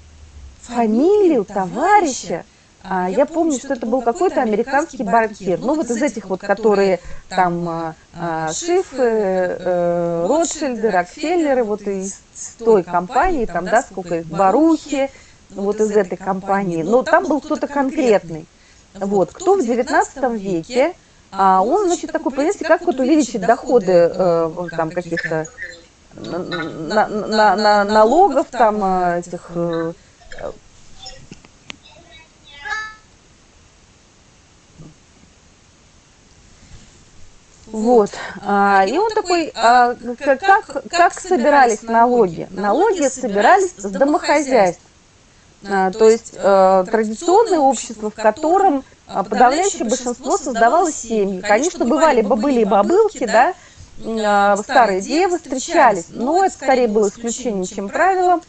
фамилию товарища, а, я помню, что это был какой-то американский банкир. Ну, вот из этих вот, которые там а, а, Шифы, э, Ротшильды, Рокфеллеры, вот из той компании, там, да, сколько их, Барухи, вот из этой компании, но там был кто-то конкретный. Вот, кто в 19 веке, а он, значит, такой, понимаете, как вот увеличить доходы э, там каких-то на, на, на, налогов, там э, этих... Вот. А, и он такой, а, как, как собирались налоги? Налоги собирались с домохозяйств. А, то есть э, традиционное общество, в котором а, подавляющее большинство создавало семьи. Конечно, бывали бабыли и бабылки, да, а, старые девы встречались, но это скорее было исключением, чем правило.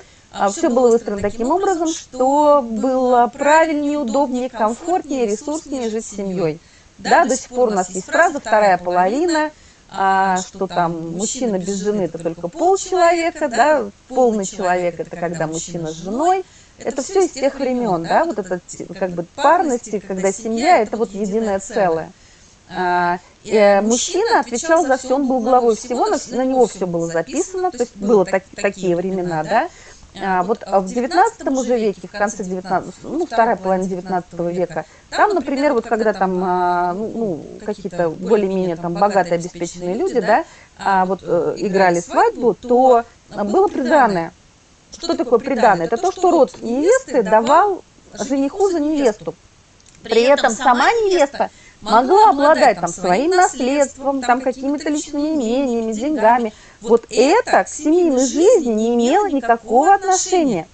Все было выстроено таким образом, что было правильнее, удобнее, комфортнее, ресурснее жить с семьей. Да, до сих пор у нас есть фраза «вторая половина», а, что там мужчина без жены – это только полчеловека, да, полный человек – это когда мужчина с женой – это все из тех времен, да, вот это как бы парности, когда семья – это вот единое целое. А, и мужчина отвечал за все, он был главой всего, на, на него все было записано, то есть было так, такие времена, да. А, вот в 19 уже веке, в конце 19, ну, вторая половина 19 века, там, например, вот когда там, а, ну, ну какие-то более-менее там богатые, обеспеченные люди, да, а, вот э, играли свадьбу, то было приданное. Что такое приданное? Это то, что род невесты давал жениху за невесту. При этом сама невеста могла обладать там своим наследством, там какими-то личными имениями, деньгами. Вот это к семейной жизни не имело никакого отношения.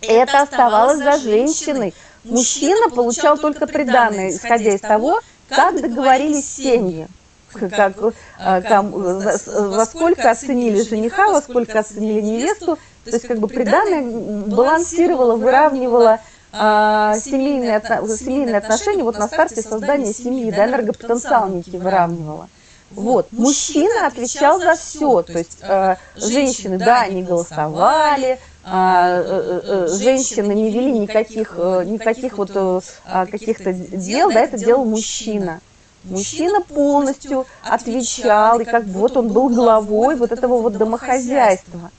Это оставалось за женщиной. Мужчина получал только приданное, исходя из того, как договорились семьи. Как, как, во сколько оценили жениха, во сколько оценили невесту, то есть как бы приданное балансировало, выравнивало а, семейные, семейные отношения вот на старте создания семьи, да, энергопотенциал некий выравнивало. Вот, мужчина отвечал за все, то есть э, женщины, да, они голосовали, а, э, э, женщины не вели никаких, э, никаких вот э, каких-то дел, да, это делал мужчина. Мужчина полностью отвечал, и как бы вот он был главой вот этого вот домохозяйства.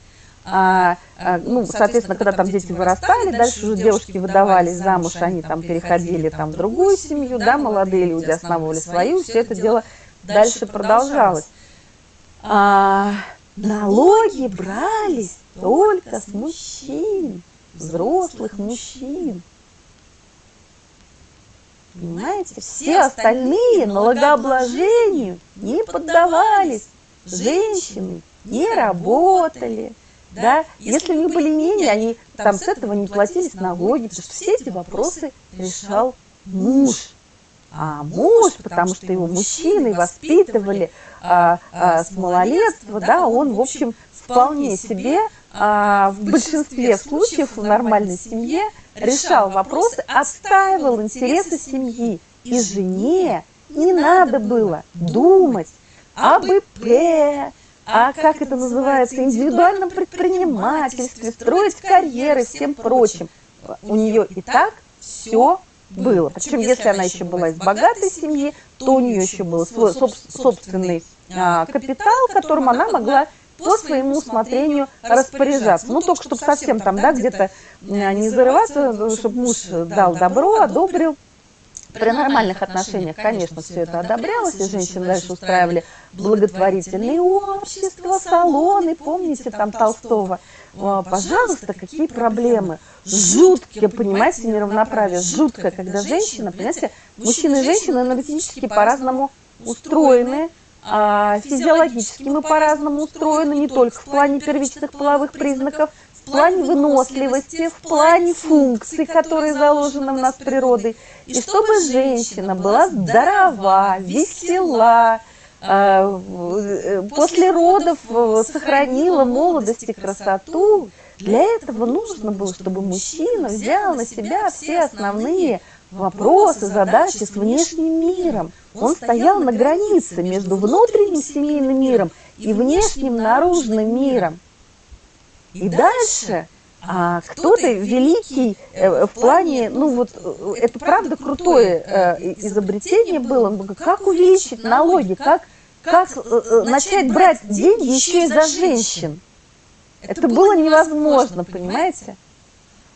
А, а, ну, соответственно, когда там дети вырастали, дальше уже девушки выдавались замуж, они там переходили там в другую семью, да, молодые люди основывали свою, все это дело дальше продолжалось. А, налоги брались только с мужчин, взрослых мужчин. Понимаете, все остальные налогообложению не поддавались, женщины не работали, да, если у них были имения, они там с этого не платились налоги, потому что все эти вопросы решал муж. А муж, потому что его мужчины воспитывали а, а, с малолетства, да, он, в общем, вполне себе а, в большинстве случаев в нормальной семье решал вопросы, отстаивал интересы семьи. И жене не надо было думать об ИП, а как это называется, индивидуальном предпринимательстве, строить карьеры всем прочим. У нее и так все было. Причем, если она еще была из богатой семьи, то у нее еще был свой собственный а, капитал, которым она могла по своему усмотрению распоряжаться. Ну, только чтобы совсем там, да, где-то не зарываться, чтобы муж дал добро, одобрил. При нормальных отношениях, конечно, все это одобрялось, и женщины дальше устраивали благотворительные общества, салоны, помните там Толстого. Пожалуйста, какие проблемы? Жуткие, понимаете, неравноправие, жуткое, когда женщина, понимаете, мужчины и женщины энергетически по-разному устроены, а физиологически мы по-разному устроены, не только в плане первичных половых признаков, плане выносливости, в плане функций, которые заложены в нас природой. И чтобы женщина была здорова, весела, а, после родов сохранила молодость и красоту, для этого нужно было, чтобы мужчина взял на себя все основные вопросы, задачи с внешним миром. Он стоял на границе между внутренним семейным миром и внешним наружным миром. И дальше а, кто-то великий э, в плане, ну вот, э, это правда крутое э, изобретение было, как увеличить налоги, как, как начать брать деньги еще и за женщин. Это было невозможно, понимаете?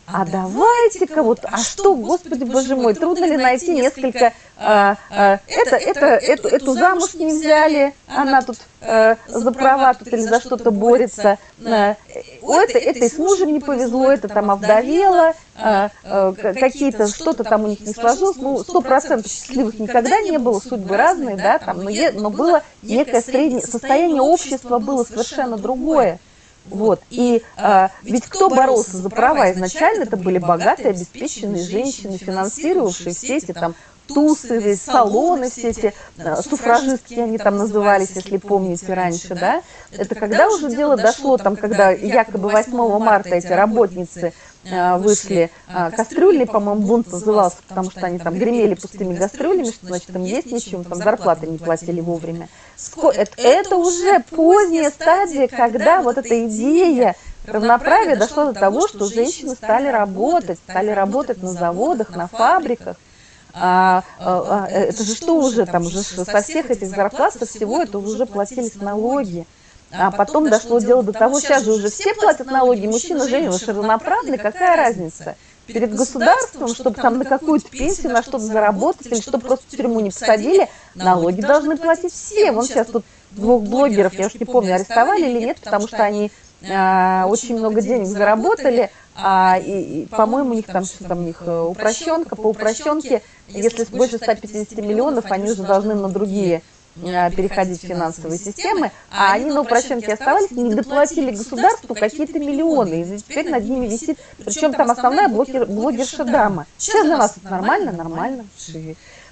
А давайте-ка вот, а что, господи, боже мой, трудно ли найти несколько, а, а, это, это, эту, эту замуж не взяли, она тут а, за права тут или за что-то борется, а, у это, это и с мужем не повезло, это там овдовела, а, а, какие-то, что-то там у них не сложилось, ну, сто процентов счастливых никогда не было, судьбы разные, да, там, но, но было некое среднее, состояние общества было совершенно другое. Вот. И а, ведь кто боролся за права изначально, это были богатые, обеспеченные женщины, финансировавшие все эти там тусы, салоны, все эти а, суфражистки они там назывались, если помните раньше, да? Это когда уже дело дошло, там, когда якобы 8 марта эти работницы а, вышли, а, кастрюли, по-моему, бунт назывался, потому что они там гремели пустыми кастрюлями, что значит им есть нечем, там зарплаты не платили вовремя. Это, уже поздняя стадия, когда вот эта идея равноправия дошла до того, что женщины стали работать, стали работать на заводах, на фабриках, а, а, а, это же что уже там, уже со всех этих зарплат, со всего это уже платились налоги. А потом дошло дело до того, сейчас же уже все платят налоги, мужчина, женщина, равноправны, какая разница? Перед государством, чтобы там на какую-то пенсию, на что-то заработать, или чтобы просто в тюрьму не посадили, налоги должны платить все. Вон сейчас тут двух блогеров, я уж не помню, арестовали или нет, потому что они а, очень много денег заработали, а, и, и по-моему, у них там что там у них э, упрощенка, по упрощенке, если больше 150 миллионов, они уже должны на другие а, переходить в финансовые системы, а они на упрощенке оставались, не доплатили государству какие-то миллионы, и теперь над ними висит, причем там основная блогер, блогерша дама. Сейчас для вас это нормально? Нормально.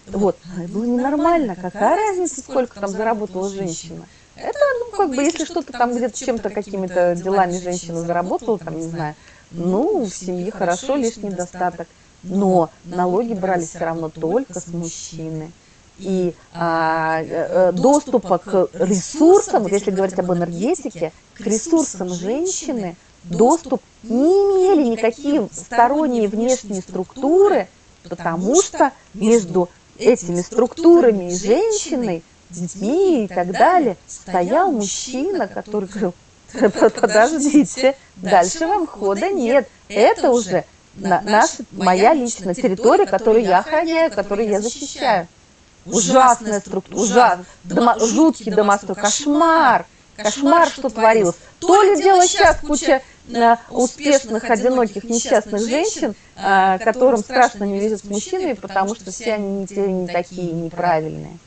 Вот, было ненормально, какая разница, сколько там заработала женщина? Это, ну, как бы, если что-то там где-то чем-то, какими-то делами женщина заработала, там, не знаю, ну, в семье хорошо, лишь недостаток. Но налоги брали все равно только с мужчины. И а, э, э, доступа к ресурсам, вот если говорить об энергетике, к ресурсам женщины доступ не имели никакие сторонние внешние структуры, потому что между этими структурами и женщиной, детьми и так далее стоял мужчина, который говорил, подождите, дальше вам хода нет. Это уже на, наша, моя личная территория, которую я охраняю, которую я защищаю. Ужасная структура, ужас, дома, жуткий домострой, кошмар, кошмар, что творилось. То ли дело сейчас куча э, успешных, одиноких, несчастных женщин, э, которым страшно не везет с мужчинами, потому что все они не те, не такие, неправильные.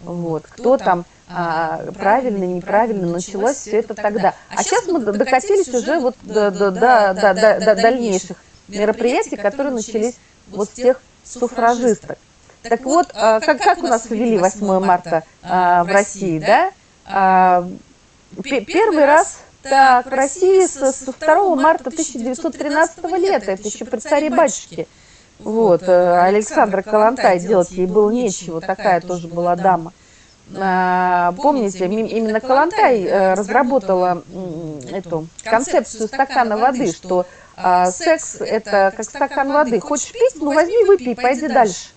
Вот. Кто там а, правильно, неправильно, началось все это тогда. А сейчас мы докатились уже вот до, до, до, до, до, до дальнейших мероприятий, которые начались вот с тех суфражисток. Так вот, как, как у нас ввели 8 марта в России, да? Первый раз так, в России с 2 марта 1913 лета, это еще при царе-батюшке. Вот, э, Александра Калантай, делать ей было нечего, такая тоже была дама. А, помните, именно Калантай э, разработала эту концепцию стакана воды, что а, секс – это как стакан воды. Хочешь пить, ну возьми, выпей, пойди дальше.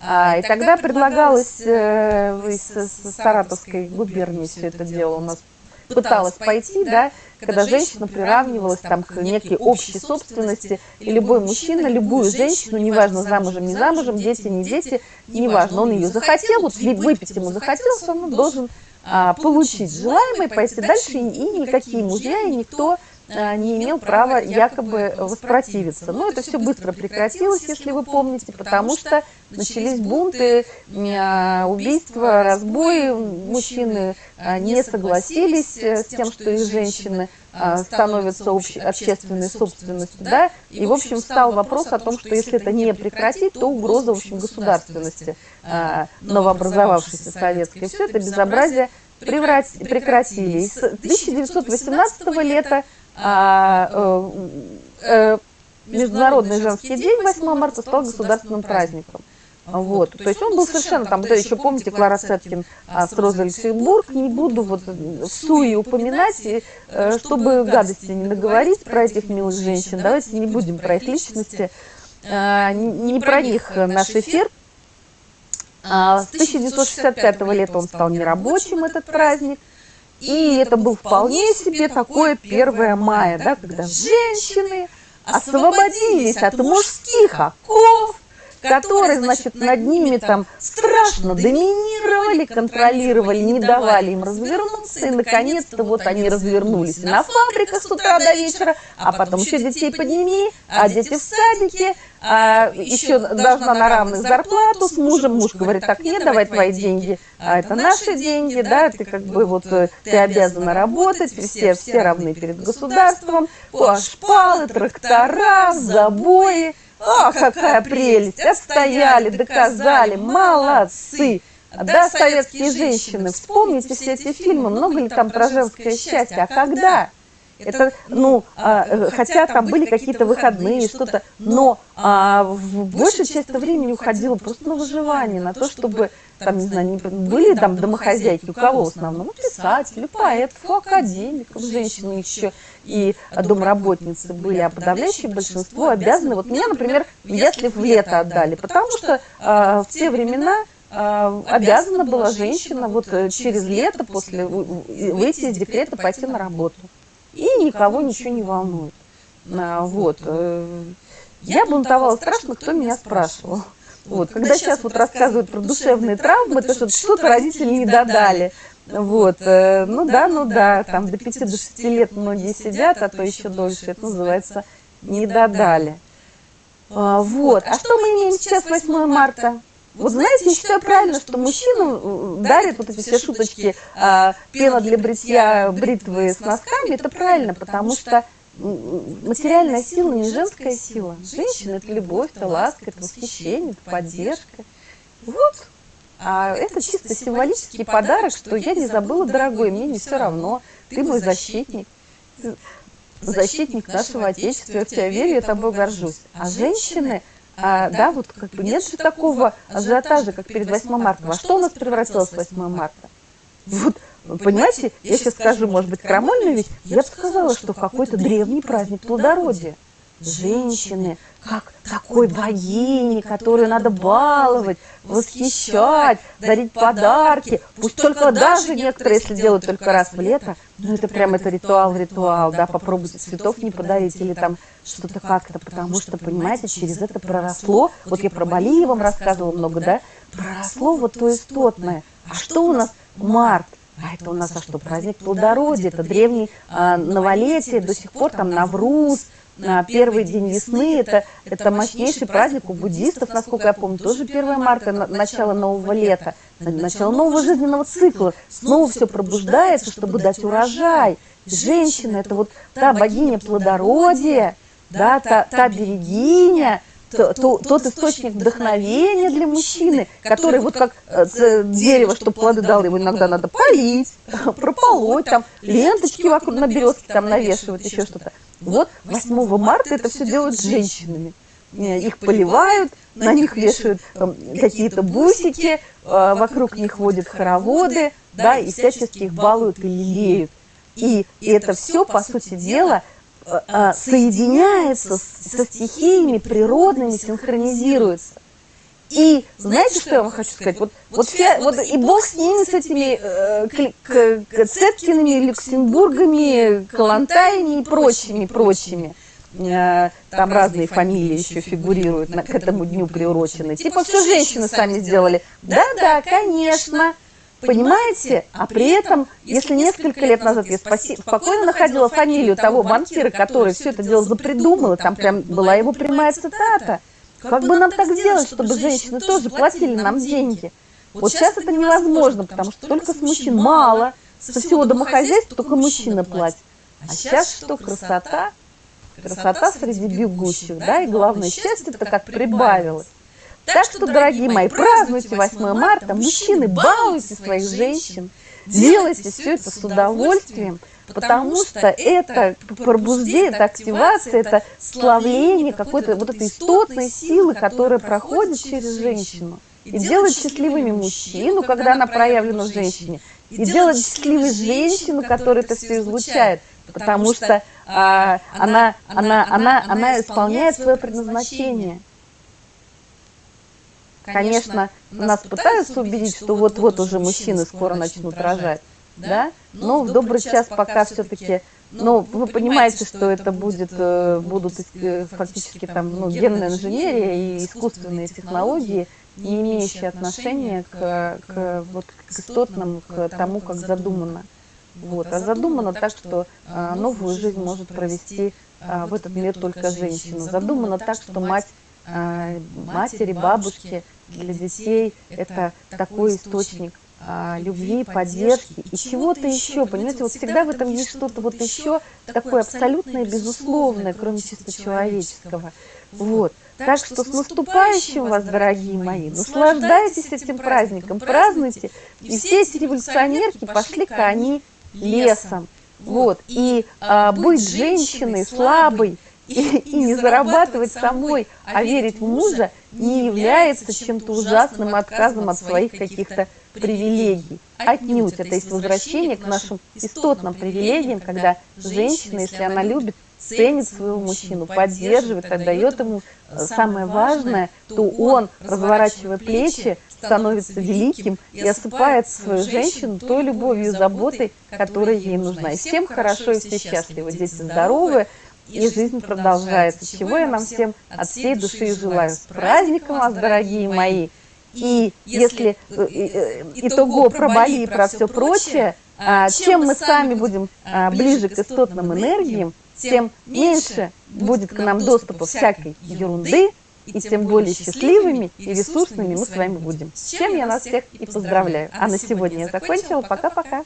А, и тогда предлагалось э, из Саратовской губернии все это дело у нас пыталась пойти, да, когда женщина приравнивалась там к некой общей собственности, и любой мужчина, любую женщину, неважно, замужем, не замужем, дети, не дети, неважно, он ее захотел, вот выпить ему захотелось, он должен а, получить желаемое, пойти дальше, и, никакие мужья, и никто а, не имел права якобы воспротивиться. Но это все быстро прекратилось, если вы помните, потому что начались бунты, а, убийства, разбои. Мужчины а, не согласились э, с тем, что их женщины становятся общественной собственностью. Да? И, в общем, встал вопрос о том, что если это не прекратить, то угроза, в общем, государственности новообразовавшейся советской. Все это безобразие прекратили. С 1918 лета а, э, э, Международный женский день 8 марта стал государственным праздником. Вот. То есть он был совершенно там, да, еще помните, Клара Сеткин а, с Розой Люксембург, не буду вот в суе упоминать, и, э, чтобы гадости не наговорить про этих милых женщин, давайте не будем про их личности, а, не про них наш эфир. А, с 1965 лета он стал нерабочим, этот праздник. И это был вполне себе такое 1 мая, да, когда женщины освободились от мужских оков, которые, значит, над ними там страшно доминировали, контролировали, не давали им развернуться, и, наконец-то, вот они развернулись на фабриках с утра до вечера, а потом еще детей подними, а дети в садике, а еще должна на равных зарплату с мужем, муж говорит, так, нет, давай твои деньги, а это наши деньги, да, ты как бы вот, э, ты обязана работать, все, все равны перед государством, шпалы, трактора, забои, а, какая прелесть! Отстояли, доказали, молодцы! Да, советские женщины, вспомните все эти фильмы, много ли там про женское счастье, а когда? Это, ну, а, э, хотя там были какие-то выходные, что-то, но а, в большую часть времени уходило просто на выживание, на то, чтобы, там, не знаю, были там домохозяйки, у кого в основном? Ну, писатели, поэтов, академиков, женщины еще и домработницы были, а подавляющее большинство обязаны. Вот меня, например, если в лето отдали, потому что а, в те времена а, обязана была женщина вот э, через лето после выйти из декрета пойти на работу и никого ничего не волнует. А, вот. Э, я бунтовала страшно, кто меня спрашивал. Вот. Когда сейчас вот рассказывают про душевные травмы, то что что-то родители не додали. Вот, э, ну да, ну да, там до 5 до 6 лет многие сидят, а то еще дольше, это называется не додали. А, вот, а что мы имеем сейчас 8 марта? Вот знаете, я считаю правильно, что мужчинам дарят вот эти все шуточки, а, пена для бритья, бритвы с носками, это правильно, потому что материальная сила не женская сила. Женщина – это любовь, это ласка, это восхищение, это поддержка. Вот. А это чисто символический подарок, что я не забыла, дорогой, мне не все равно, ты мой защитник, защитник нашего Отечества, я в тебя верю, я тобой горжусь. А женщины – а, да, вот как бы нет же такого ажиотажа, как перед 8 марта. Во что у нас превратилось 8 марта? Вот, понимаете, я сейчас скажу, может быть, крамольную вещь, я бы сказала, что какой-то древний праздник плодородия. Женщины, как такой богини, которую надо баловать, восхищать, дарить подарки. Пусть только даже некоторые, если делают только раз в лето, ну это прям это ритуал в ритуал, да, попробуйте цветов не подарить или там что-то как-то, потому что, понимаете, через это проросло, вот я про Балии вам рассказывала много, да, проросло вот то истотное. А что у нас март? А это у нас а что, праздник плодородия, это древний а, новолетие, до сих пор там Навруз, на первый день весны, это, это мощнейший праздник у буддистов, насколько я помню, тоже 1 марта, начало нового лета, начало нового жизненного цикла, снова все пробуждается, чтобы дать урожай. Женщина – это вот та богиня плодородия, да, та, та берегиня, то, то, тот источник вдохновения для мужчины, который вот как э, дерево, чтобы плоды дал, его иногда надо полить, прополоть, там ленточки вокруг на березке там навешивать, еще что-то. Вот 8 марта это все делают с женщинами. Э, их поливают, на них вешают какие-то бусики, э, вокруг них ходят хороводы, да, и всячески их балуют и лелеют. И, и это все, по сути дела, соединяется со стихиями природными, синхронизируется. И знаете, что я вам хочу сказать? Вот, вот, вся, вот и бог с ними, с этими э, Цеткиными, Люксембургами, Калантаями и прочими, прочими. Э, там разные фамилии еще фигурируют, к этому дню приурочены. Типа все женщины сами сделали. Да-да, конечно. Понимаете? А при этом, если несколько лет назад я спокойно находила фамилию того банкира, который все это дело запридумал, там прям была его прямая цитата. Как бы нам так сделать, чтобы женщины тоже платили нам деньги? Вот сейчас это невозможно, потому что только с мужчин мало, со всего домохозяйства только мужчина платит. А сейчас что, красота? Красота среди бегущих, да, и главное, счастье-то как прибавилось. Так что, дорогие мои, празднуйте 8 марта, мужчины, балуйте своих женщин, делайте все это с удовольствием, потому что это пробуждение, это активация, это славление какой-то вот этой истотной силы, которая проходит через женщину. И делает счастливыми мужчину, когда она проявлена в женщине, и делает счастливой женщину, которая это все излучает, потому что а, она, она, она, она исполняет свое предназначение. Конечно, нас пытаются убедить, что вот-вот уже мужчины скоро начнут рожать, да? Но в добрый час пока все-таки, ну, вы понимаете, что это будет, э, будут э, фактически там, ну, генная инженерия и искусственные технологии, не имеющие отношения к, к, вот, к истотному, к тому, как задумано. Вот. А задумано так, что а, новую жизнь может провести а, в этот мир только женщина. Задумано так, что мать, а, матери, бабушки для детей – это такой источник а, любви, поддержки и чего-то еще. Понимаете, вот всегда в этом есть что-то вот еще такое абсолютное, безусловное, кроме чисто человеческого. Вот. Так что с наступающим вас, дорогие мои, наслаждайтесь этим праздником, празднуйте. И все эти революционерки пошли-ка они лесом. Вот. И а, быть женщиной слабой и, и не зарабатывать самой, а верить в мужа не является чем-то ужасным отказом от своих каких-то привилегий. Отнюдь это есть возвращение к нашим истотным привилегиям, когда женщина, если она любит, ценит своего мужчину, поддерживает, отдает ему э, самое важное, то он, разворачивая плечи, становится великим и осыпает свою женщину той любовью и заботой, которая ей нужна. И всем хорошо, и все счастливы, дети здоровы, и жизнь продолжается. Чего я нам всем от всей души и желаю. С праздником вас, дорогие мои! И если э, э, итого про Бали и про все прочее, а, чем мы сами будем а, ближе к истотным энергиям, тем меньше будет к нам доступа всякой ерунды, и тем более счастливыми и ресурсными мы с вами будем. С чем я нас всех и поздравляю. А на сегодня я закончила. Пока-пока.